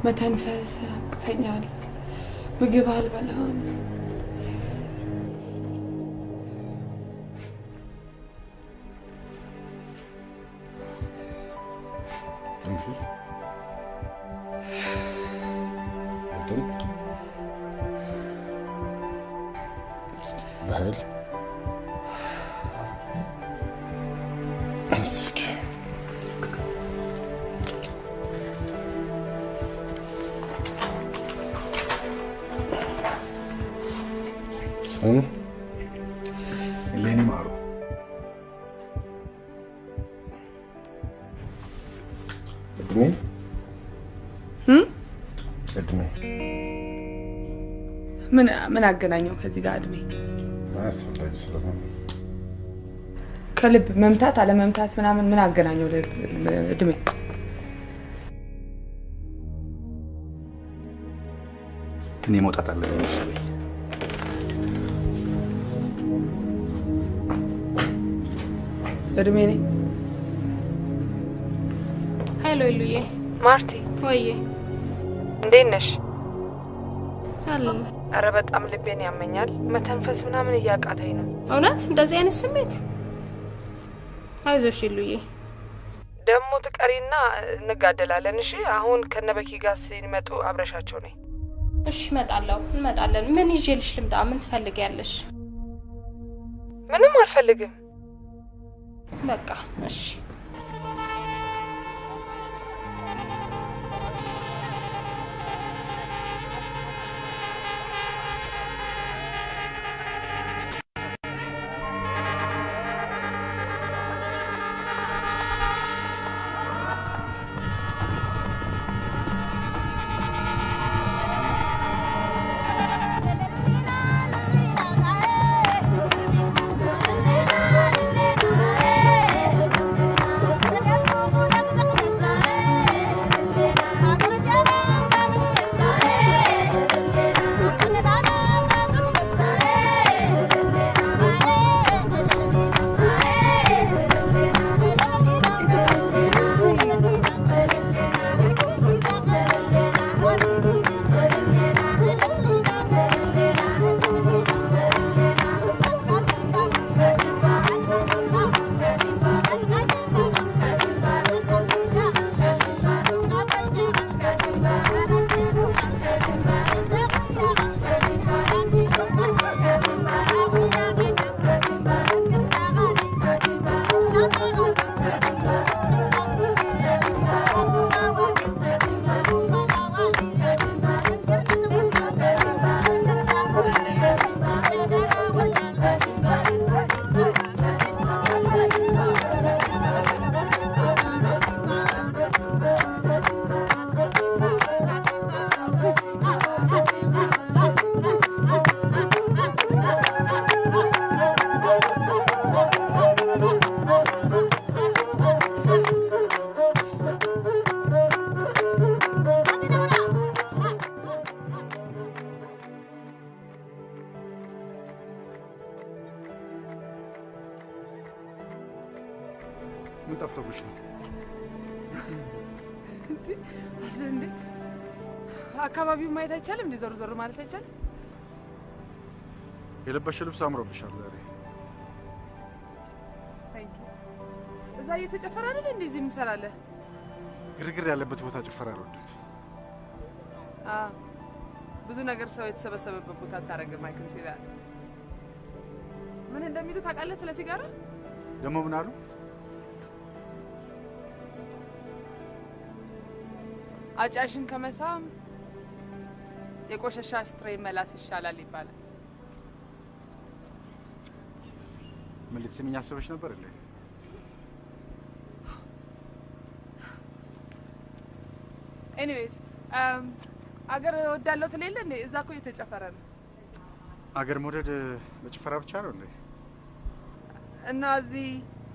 መተንፈስ ያቅተኛል። ምግብ አልበላም። ምን ምን አገናኘው ከዚህ ጋር እድሜ? ከልብ መምታት አለመምታት ምናምን ምን አገናኘው ልብ- እድሜ? እኔ መውጣት አለብኝ መሰለኝ። እድሜ ነኝ ሀይሎ ይሉዬ ማርቲ ወዬ እንዴት ነሽ? አለ አረ በጣም ልቤን ያመኛል። መተንፈስ ምናምን እያቃተኝ ነው። እውነት እንደዚህ አይነት ስሜት አይዞሽ ይሉዬ ደግሞ ትቀሪና እንጋደላለን። እሺ አሁን ከነበኪ ጋር ሲመጡ አብረሻቸው ነኝ። እሺ እመጣለሁ እንመጣለን ምን ይዤልሽ ልምጣ ምን ትፈልጊያለሽ ምንም አልፈልግም። በቃ እሺ እንዴ ዞር ዞር ማለት አይቻልም? የለበሽው ልብስ አምሮብሻል ዛሬ። እዛ እየተጨፈረ አይደል እንደዚህ የምሰራለህ? ግርግር ያለበት ቦታ ጭፈራ አልወድም። ብዙ ነገር ሰው የተሰበሰበበት ቦታ አታረግም። I can see that። ምን እንደሚሉ ታውቃለህ ስለ ሲጋራ? ደግሞ ምን አሉ? አጫሽን ከመሳም የቆሸሸ ashtray መላስ ይሻላል ይባላል። ምን ልትስሚኝ አስበሽ ነበር እንዴ? Anyways አገር ወዳለው ትል የለ እንዴ? እዛ እኮ እየተጨፈረ ነው አገር መውደድ ለጭፈራ ብቻ ነው እንዴ? እና እዚህ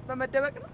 በመደበቅ ነው።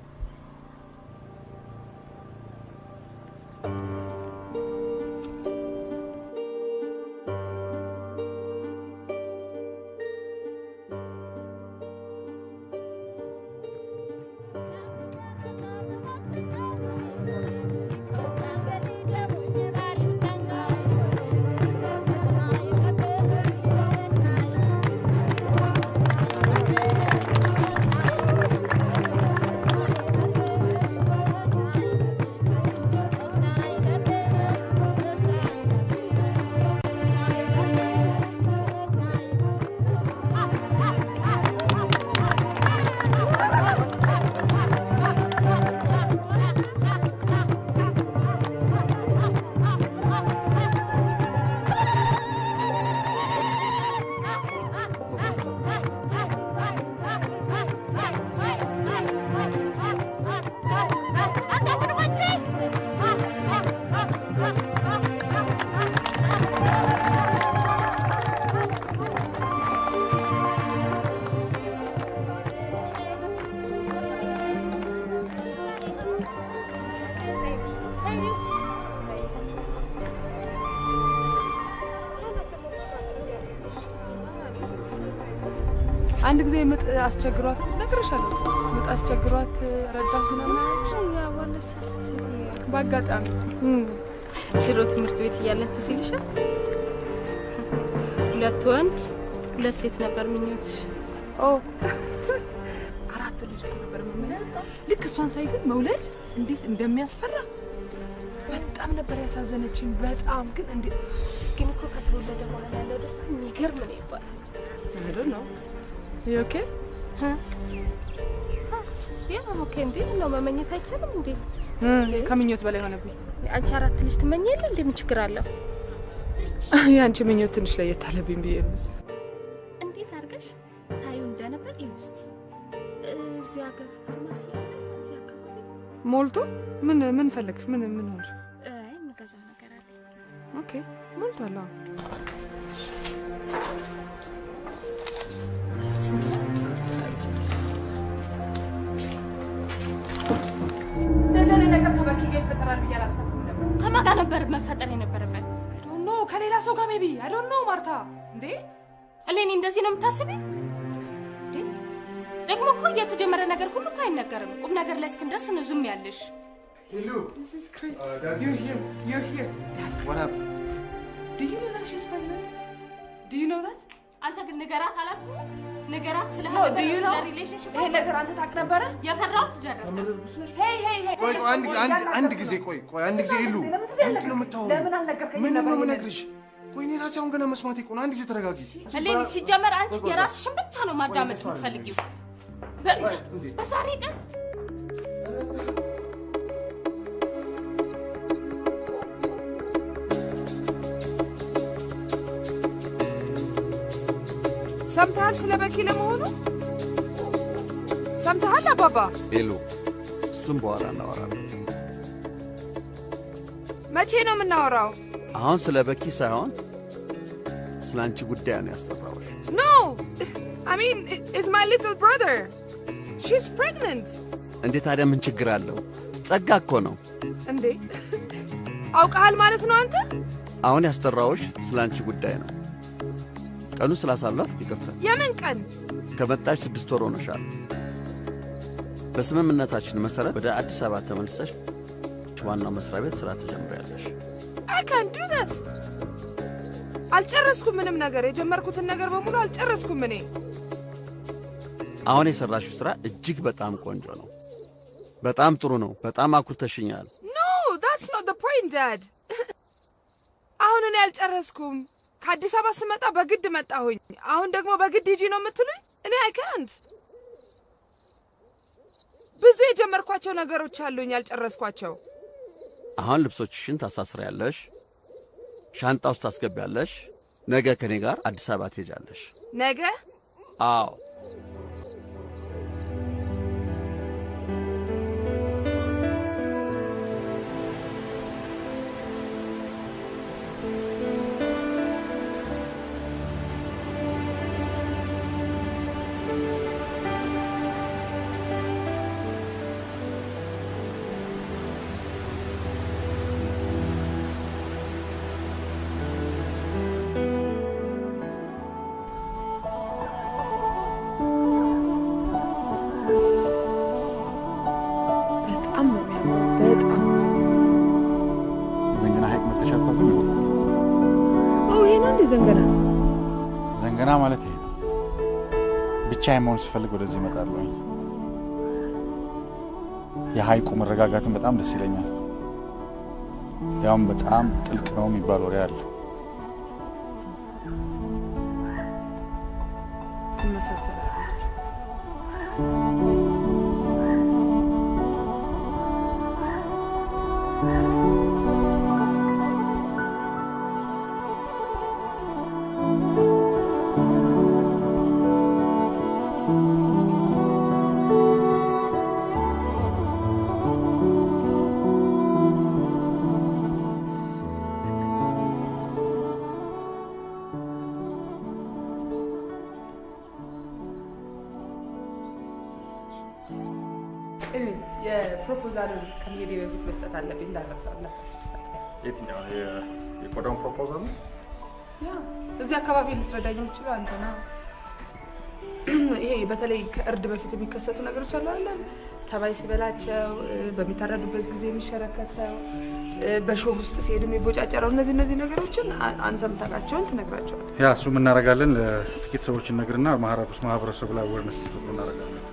አስቸግሯት ነግሬሻለሁ። ምጥ አስቸግሯት ረዳት ምናምን በአጋጣሚ ድሮ ትምህርት ቤት እያለን ትዝ ይልሻል? ሁለት ወንድ ሁለት ሴት ነበር ምኞትሽ። አራት ልጅ ነበር የምንለው። ልክ እሷን ሳይ ግን መውለድ እንዴት እንደሚያስፈራ በጣም ነበር ያሳዘነችኝ። በጣም ግን እንዴ ግን እኮ ከተወለደ በኋላ ያለው ደስታ የሚገርም ነው ይባላል። ነው okay ነው መመኘት አይቻልም እንዴ? ከምኞት በላይ ሆነብኝ። አንቺ አራት ልጅ ትመኝ የለ እንዴ? ምን ችግር አለው? የአንቺ ምኞት ትንሽ ለየት አለብኝ ብዬ ነው። እንዴት አድርገሽ ታዩ እንደነበር እስቲ እዚህ ሀገር ፋርማሲ ሞልቶ ምን ምን ፈለግሽ? ምን ምን ሆንሽ? አይ የምገዛው ነገር አለ። Okay ሞልቷል። አዎ ነበር መፈጠር የነበረበት? No ከሌላ ሰው ጋር maybe I don't know ማርታ። እንዴ እሌኒ እንደዚህ ነው የምታስቢው? እንዴ ደግሞ እኮ የተጀመረ ነገር ሁሉ እኮ አይነገርም። ቁም ነገር ላይ እስክንደርስ ነው ዝም ያለሽ። This is crazy. አንተ ግን ንገራት አላልኩም? ንገራት ስለ? relationship ይሄ ነገር አንተ ታውቅ ነበረ? የፈራሁት ደረሰ። Hey hey hey ቆይ ቆይ አንድ ጊዜ አንድ አንድ ጊዜ ቆይ ቆይ አንድ ጊዜ ይሉ ምንድን ነው የምታወሪው? ለምን አልነገርከኝም ምንድን ነው የምነግርሽ? ቆይ እኔ ራሴ አሁን ገና መስማቴ እኮ ነው። አንድ ጊዜ ተረጋጊ። እሌኒ ሲጀመር አንቺ የራስሽን ብቻ ነው ማዳመጥ የምትፈልጊው። በ- በዛሬ ቀን ሰምተሃል ስለ በኪ ለመሆኑ? ሰምተሃል አባባ? ሄሎ፣ እሱም በኋላ እናወራለን። መቼ ነው የምናወራው? አሁን ስለ በኪ ሳይሆን ስለ አንቺ ጉዳይ ነው ያስጠራሁሽ። No I mean is my little brother she's pregnant። እንዴ ታዲያ ምን ችግር አለው? ጸጋ እኮ ነው። እንዴ አውቀሃል ማለት ነው አንተ? አሁን ያስጠራሁሽ ስለ አንቺ ጉዳይ ነው። ቀኑ ስላሳለፍ ይቅርታ። የምን ቀን? ከመጣሽ ስድስት ወር ሆነሻል። በስምምነታችን መሰረት ወደ አዲስ አበባ ተመልሰሽ ዋናው መስሪያ ቤት ስራ ትጀምሪያለሽ። አይ ካን ዱ ዛት። አልጨረስኩም ምንም ነገር። የጀመርኩትን ነገር በሙሉ አልጨረስኩም እኔ። አሁን የሰራሽው ስራ እጅግ በጣም ቆንጆ ነው። በጣም ጥሩ ነው። በጣም አኩርተሽኛል። No that's not point Dad። አሁን እኔ አልጨረስኩም። ከአዲስ አበባ ስመጣ በግድ መጣሁኝ። አሁን ደግሞ በግድ ሂጂ ነው የምትሉኝ? እኔ አይ ካንት። ብዙ የጀመርኳቸው ነገሮች አሉኝ ያልጨረስኳቸው። አሁን ልብሶችሽን ታሳስሪያለሽ፣ ሻንጣ ውስጥ ታስገቢያለሽ። ነገ ከኔ ጋር አዲስ አበባ ትሄጃለሽ። ነገ አዎ መሆን ስፈልግ ወደዚህ እመጣለሁኝ። የሐይቁ መረጋጋትን በጣም ደስ ይለኛል። ያውም በጣም ጥልቅ ነው የሚባል ወሬ አለ። አካባቢ ልትረዳኝ የምችለው አንተ ነህ። ይሄ በተለይ ከእርድ በፊት የሚከሰቱ ነገሮች አሉ አለ ተባይ ሲበላቸው በሚታረዱበት ጊዜ የሚሸረከተው በሾህ ውስጥ ሲሄድ የሚቦጫጨረው እነዚህ እነዚህ ነገሮችን አ- አንተ የምታውቃቸውን ትነግራቸዋል። Yeah እሱም እናደርጋለን። ጥቂት ሰዎች እነግርና ማህበረሰቡ ላይ awareness እንዲፈጥሩ እናደርጋለን።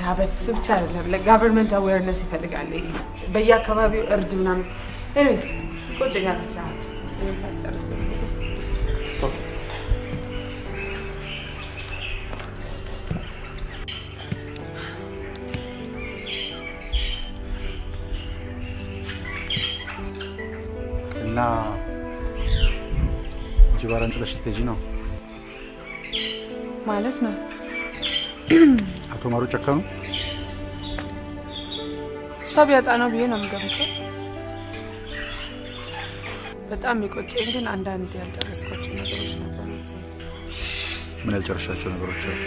Yeah በሱ ብቻ አይደለም ለ government awareness ይፈልጋል። ይሄ በየአካባቢው እርድ ምናምን ይቆጨኛል ብቻ ጅባራን ጥለሽ ልትሄጂ ነው? ማለት ነው። አቶ ማሩ ጨከኑ? እሷ ቢያጣ ነው ብዬ ነው የምገምተው። በጣም የሚቆጨኝ ግን አንዳንድ ያልጨረስኳቸው ነገሮች ነበሩት። ምን ያልጨረሻቸው ነገሮች አሉ?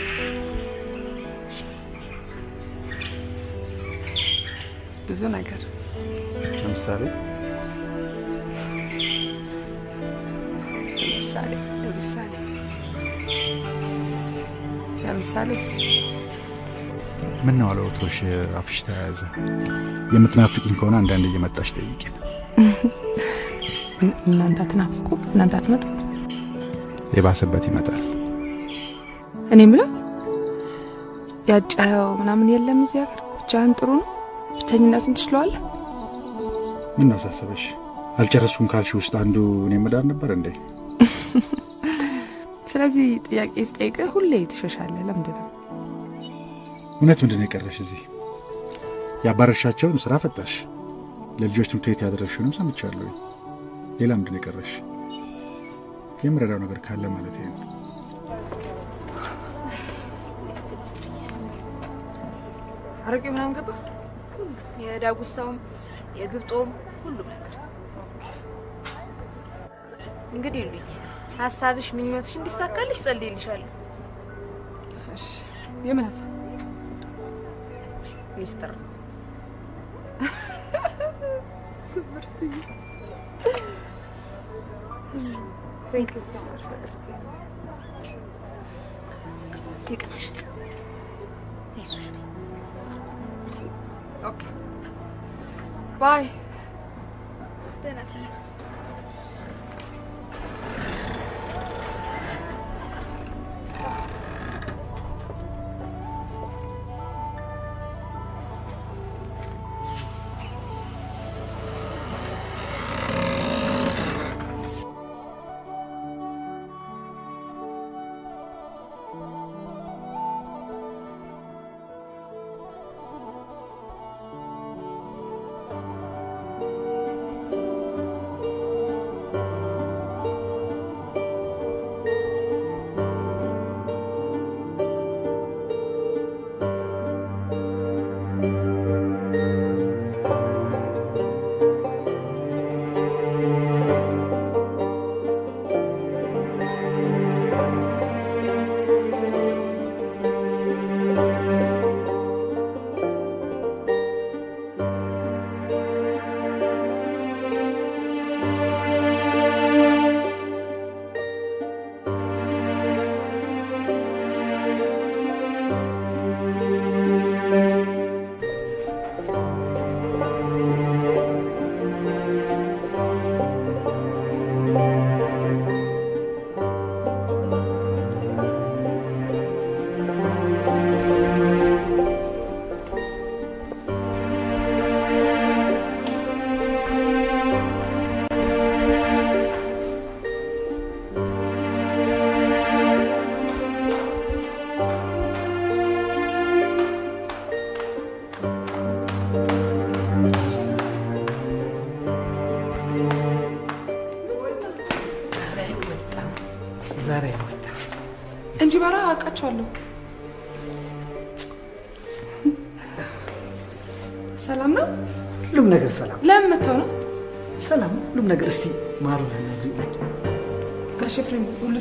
ብዙ ነገር ለምሳሌ ለምሳሌ ለምሳሌ ለምሳሌ ምን ነው አለ ወትሮሽ አፍሽ ተያያዘ። የምትናፍቂኝ ከሆነ አንዳንድ እየመጣሽ ጠይቂን። እናንተ አትናፍቁ፣ እናንተ አትመጡ። የባሰበት ይመጣል። እኔ ምለው ያጫኸው ምናምን የለም እዚህ ሀገር። ብቻህን ጥሩ ነው። ብቸኝነቱን ትችለዋለህ። ምን ነው አሳሰበሽ? አልጨረስኩም ካልሽ ውስጥ አንዱ እኔ መዳር ነበር እንዴ? ስለዚህ ጥያቄ ስጠይቅህ ሁሌ ትሸሻለህ። ለምንድን ነው? እውነት ምንድን ነው የቀረሽ እዚህ? ያባረርሻቸውን ስራ ፈጠርሽ፣ ለልጆች ትምህርት ቤት ያደረግሽውንም ሰምቻለሁ። ሌላ ምንድን ነው የቀረሽ? የምረዳው ነገር ካለ ማለት ነው። አረቄ ምናምን ገባ። የዳጉሳውም የግብጦም ሁሉም ነገር እንግዲህ ሉኝ ሀሳብሽ ምኞትሽ እንዲሳካልሽ ጸልይልሻለሁ። የምን ሀሳብ? ሚስጥር ባይ።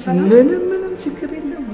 ምንም ምንም ችግር የለም።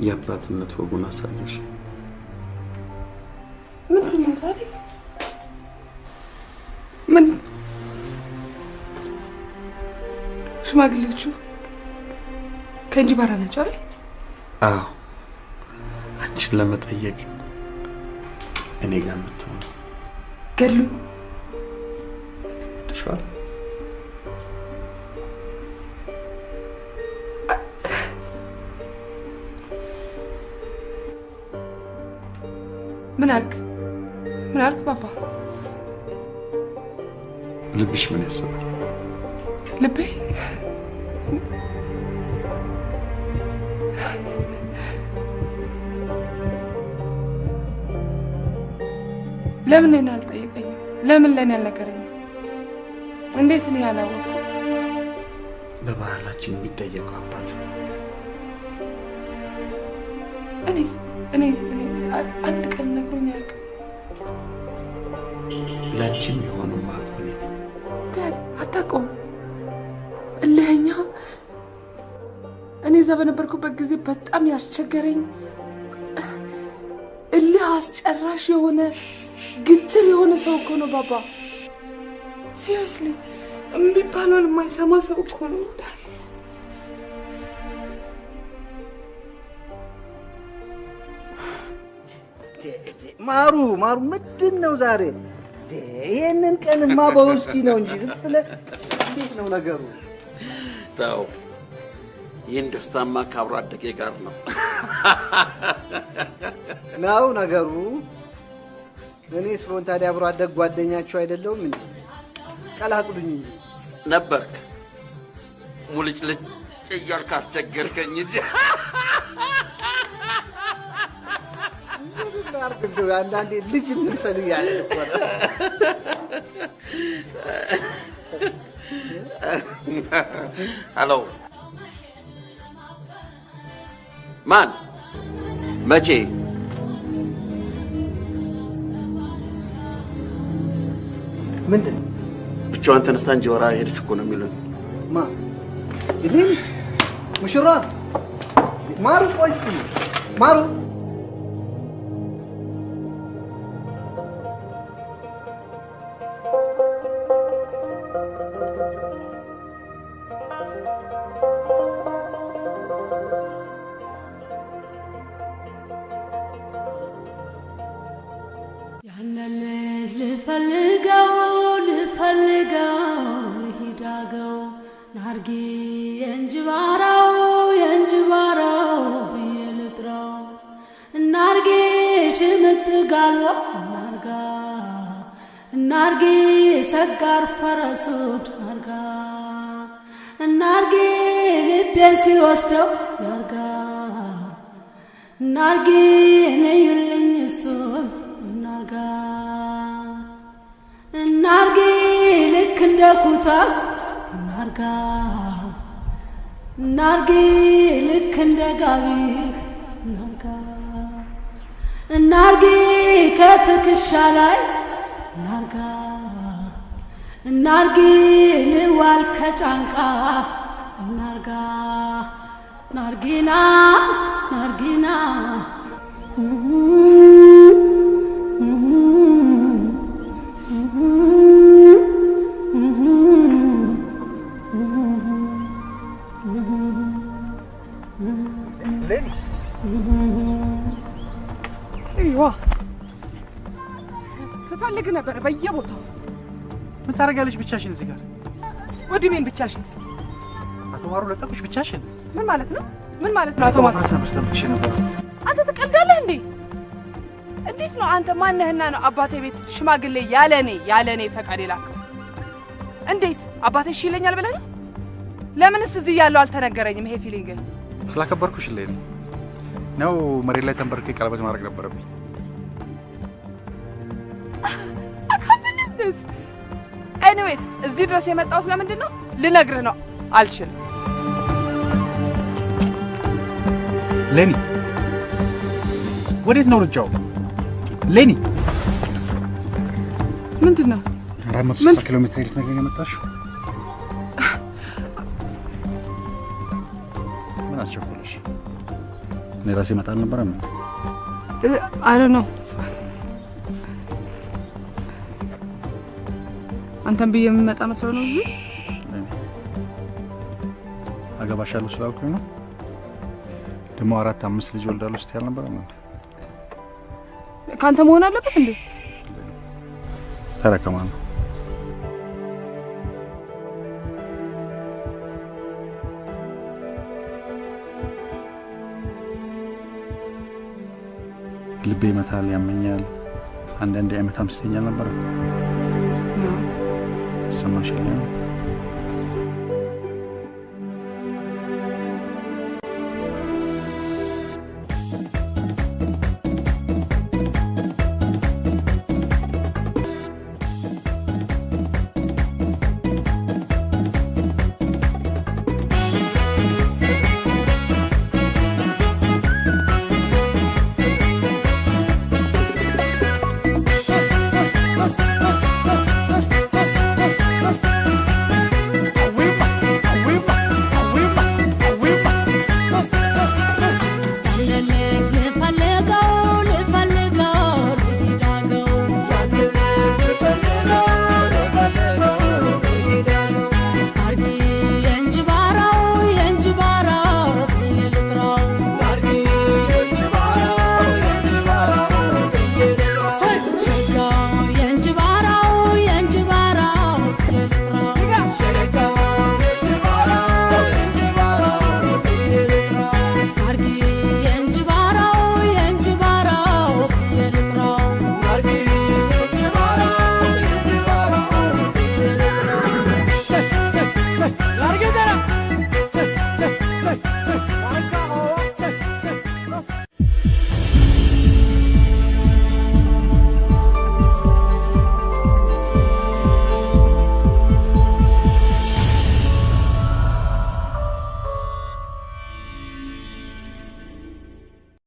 የአባትነት ወጉን አሳየሽ። ምንድን ነው ታዲያ? ምን ሽማግሌዎቹ ከእንጅባራ ናቸው አይደል? አዎ አንቺን ለመጠየቅ እኔ ጋር መጥተው ነው። ገድሉ ምን አልክ? ምን አልክ ባባ? ልብሽ ምን ያስባል? ልቤ ለምን እኔን አልጠየቀኝም? ለምን ለእኔ አልነገረኝም? እንዴት እኔ ያላወቅኩ? በባህላችን የሚጠየቀው አባት እኔ እኔ አንድ ቀን ነግሮኝ አያውቅም። ለአንቺም የሆነው ማቆኔ Dad አታውቀውም። እልኸኛ እኔ እዛ በነበርኩበት ጊዜ በጣም ያስቸገረኝ እልህ አስጨራሽ የሆነ ግትር የሆነ ሰው እኮ ነው ባባ። seriously የሚባለውን የማይሰማ ሰው እኮ ነው። ማሩ ማሩ ምንድን ነው ዛሬ? ዴ፣ ይሄንን ቀንማ በውስኪ ነው እንጂ ዝም ብለህ እንዴት ነው ነገሩ? ተው፣ ይህን ደስታማ ከአብሮ አደጌ ጋር ነው። ነው ነገሩ። እኔስ ብሆን ታዲያ አብሮ አደግ ጓደኛችሁ አይደለሁም እንዴ? ቀላቅሉኝ እንጂ ነበርክ ሙልጭልጭ እያልክ አስቸገርከኝ እንጂ ላድርግ እንደው አንዳንዴ ልጅ እንምሰል እያለ ነው። ሄሎ፣ ማን? መቼ? ምንድን? ብቻዋን ተነስታ እንጀራ ሄደች እኮ ነው የሚሉኝ። ማ ይህን ሙሽራ ማሩ፣ ቆይ ማሩ ኩታ እናርጋ እናርጊ ልክ እንደ ጋቢህ እናርጋ እናርጊ ከትከሻ ላይ እናርጋ እናርጊ ልዋል ከጫንቃ እናርጋ ናርጊና ናርጊና ትፈልግ ነበር በየቦታው ምን ታደርጊያለሽ ብቻሽን እዚህ ጋር? ወድሜን ብቻሽን አቶ ማሩ ለቀቁሽ ብቻሽን? ምን ማለት ነው? ምን ማለት ነው? አቶ ማሩ ነበር። አንተ ትቀልዳለህ እንዴ? እንዴት ነው አንተ ማነህና ነው አባቴ ቤት ሽማግሌ ያለ እኔ ያለ እኔ ፈቃድ የላከው? እንዴት አባቴ እሺ ይለኛል ብለህ ነው? ለምንስ እዚህ ያለው አልተነገረኝም? ይሄ feeling ስላከበርኩሽ ላይ ነው ነው መሬት ላይ ተንበርኬ ቀለበት ማድረግ ነበረብኝ። አካብልትስ anyways እዚህ ድረስ የመጣሁት ለምንድን ነው? ልነግርህ ነው። አልችልም። ሌኒ ወዴት ነው ሩጫው? ሌኒ ምንድን ነው? አራት መቶ ስልሳ ኪሎ ሜትር ልትነግረኝ የመጣሽው? ምን አስቸኮለሽ? እኔ ራሴ እመጣ አልነበረም? አይ ነው አንተን ብዬ የምመጣ መስሎ ነው እዚህ አገባሻለሁ ስላልኩኝ ነው። ደግሞ አራት አምስት ልጅ ወልዳለሁ ስትይ አልነበረም እንዴ? ከአንተ መሆን አለበት እንዴ? ተረከማለሁ። ልቤ ይመታል፣ ያመኛል። አንዳንዴ አይመታም ስትይኝ አልነበረም? ይሰማሻል?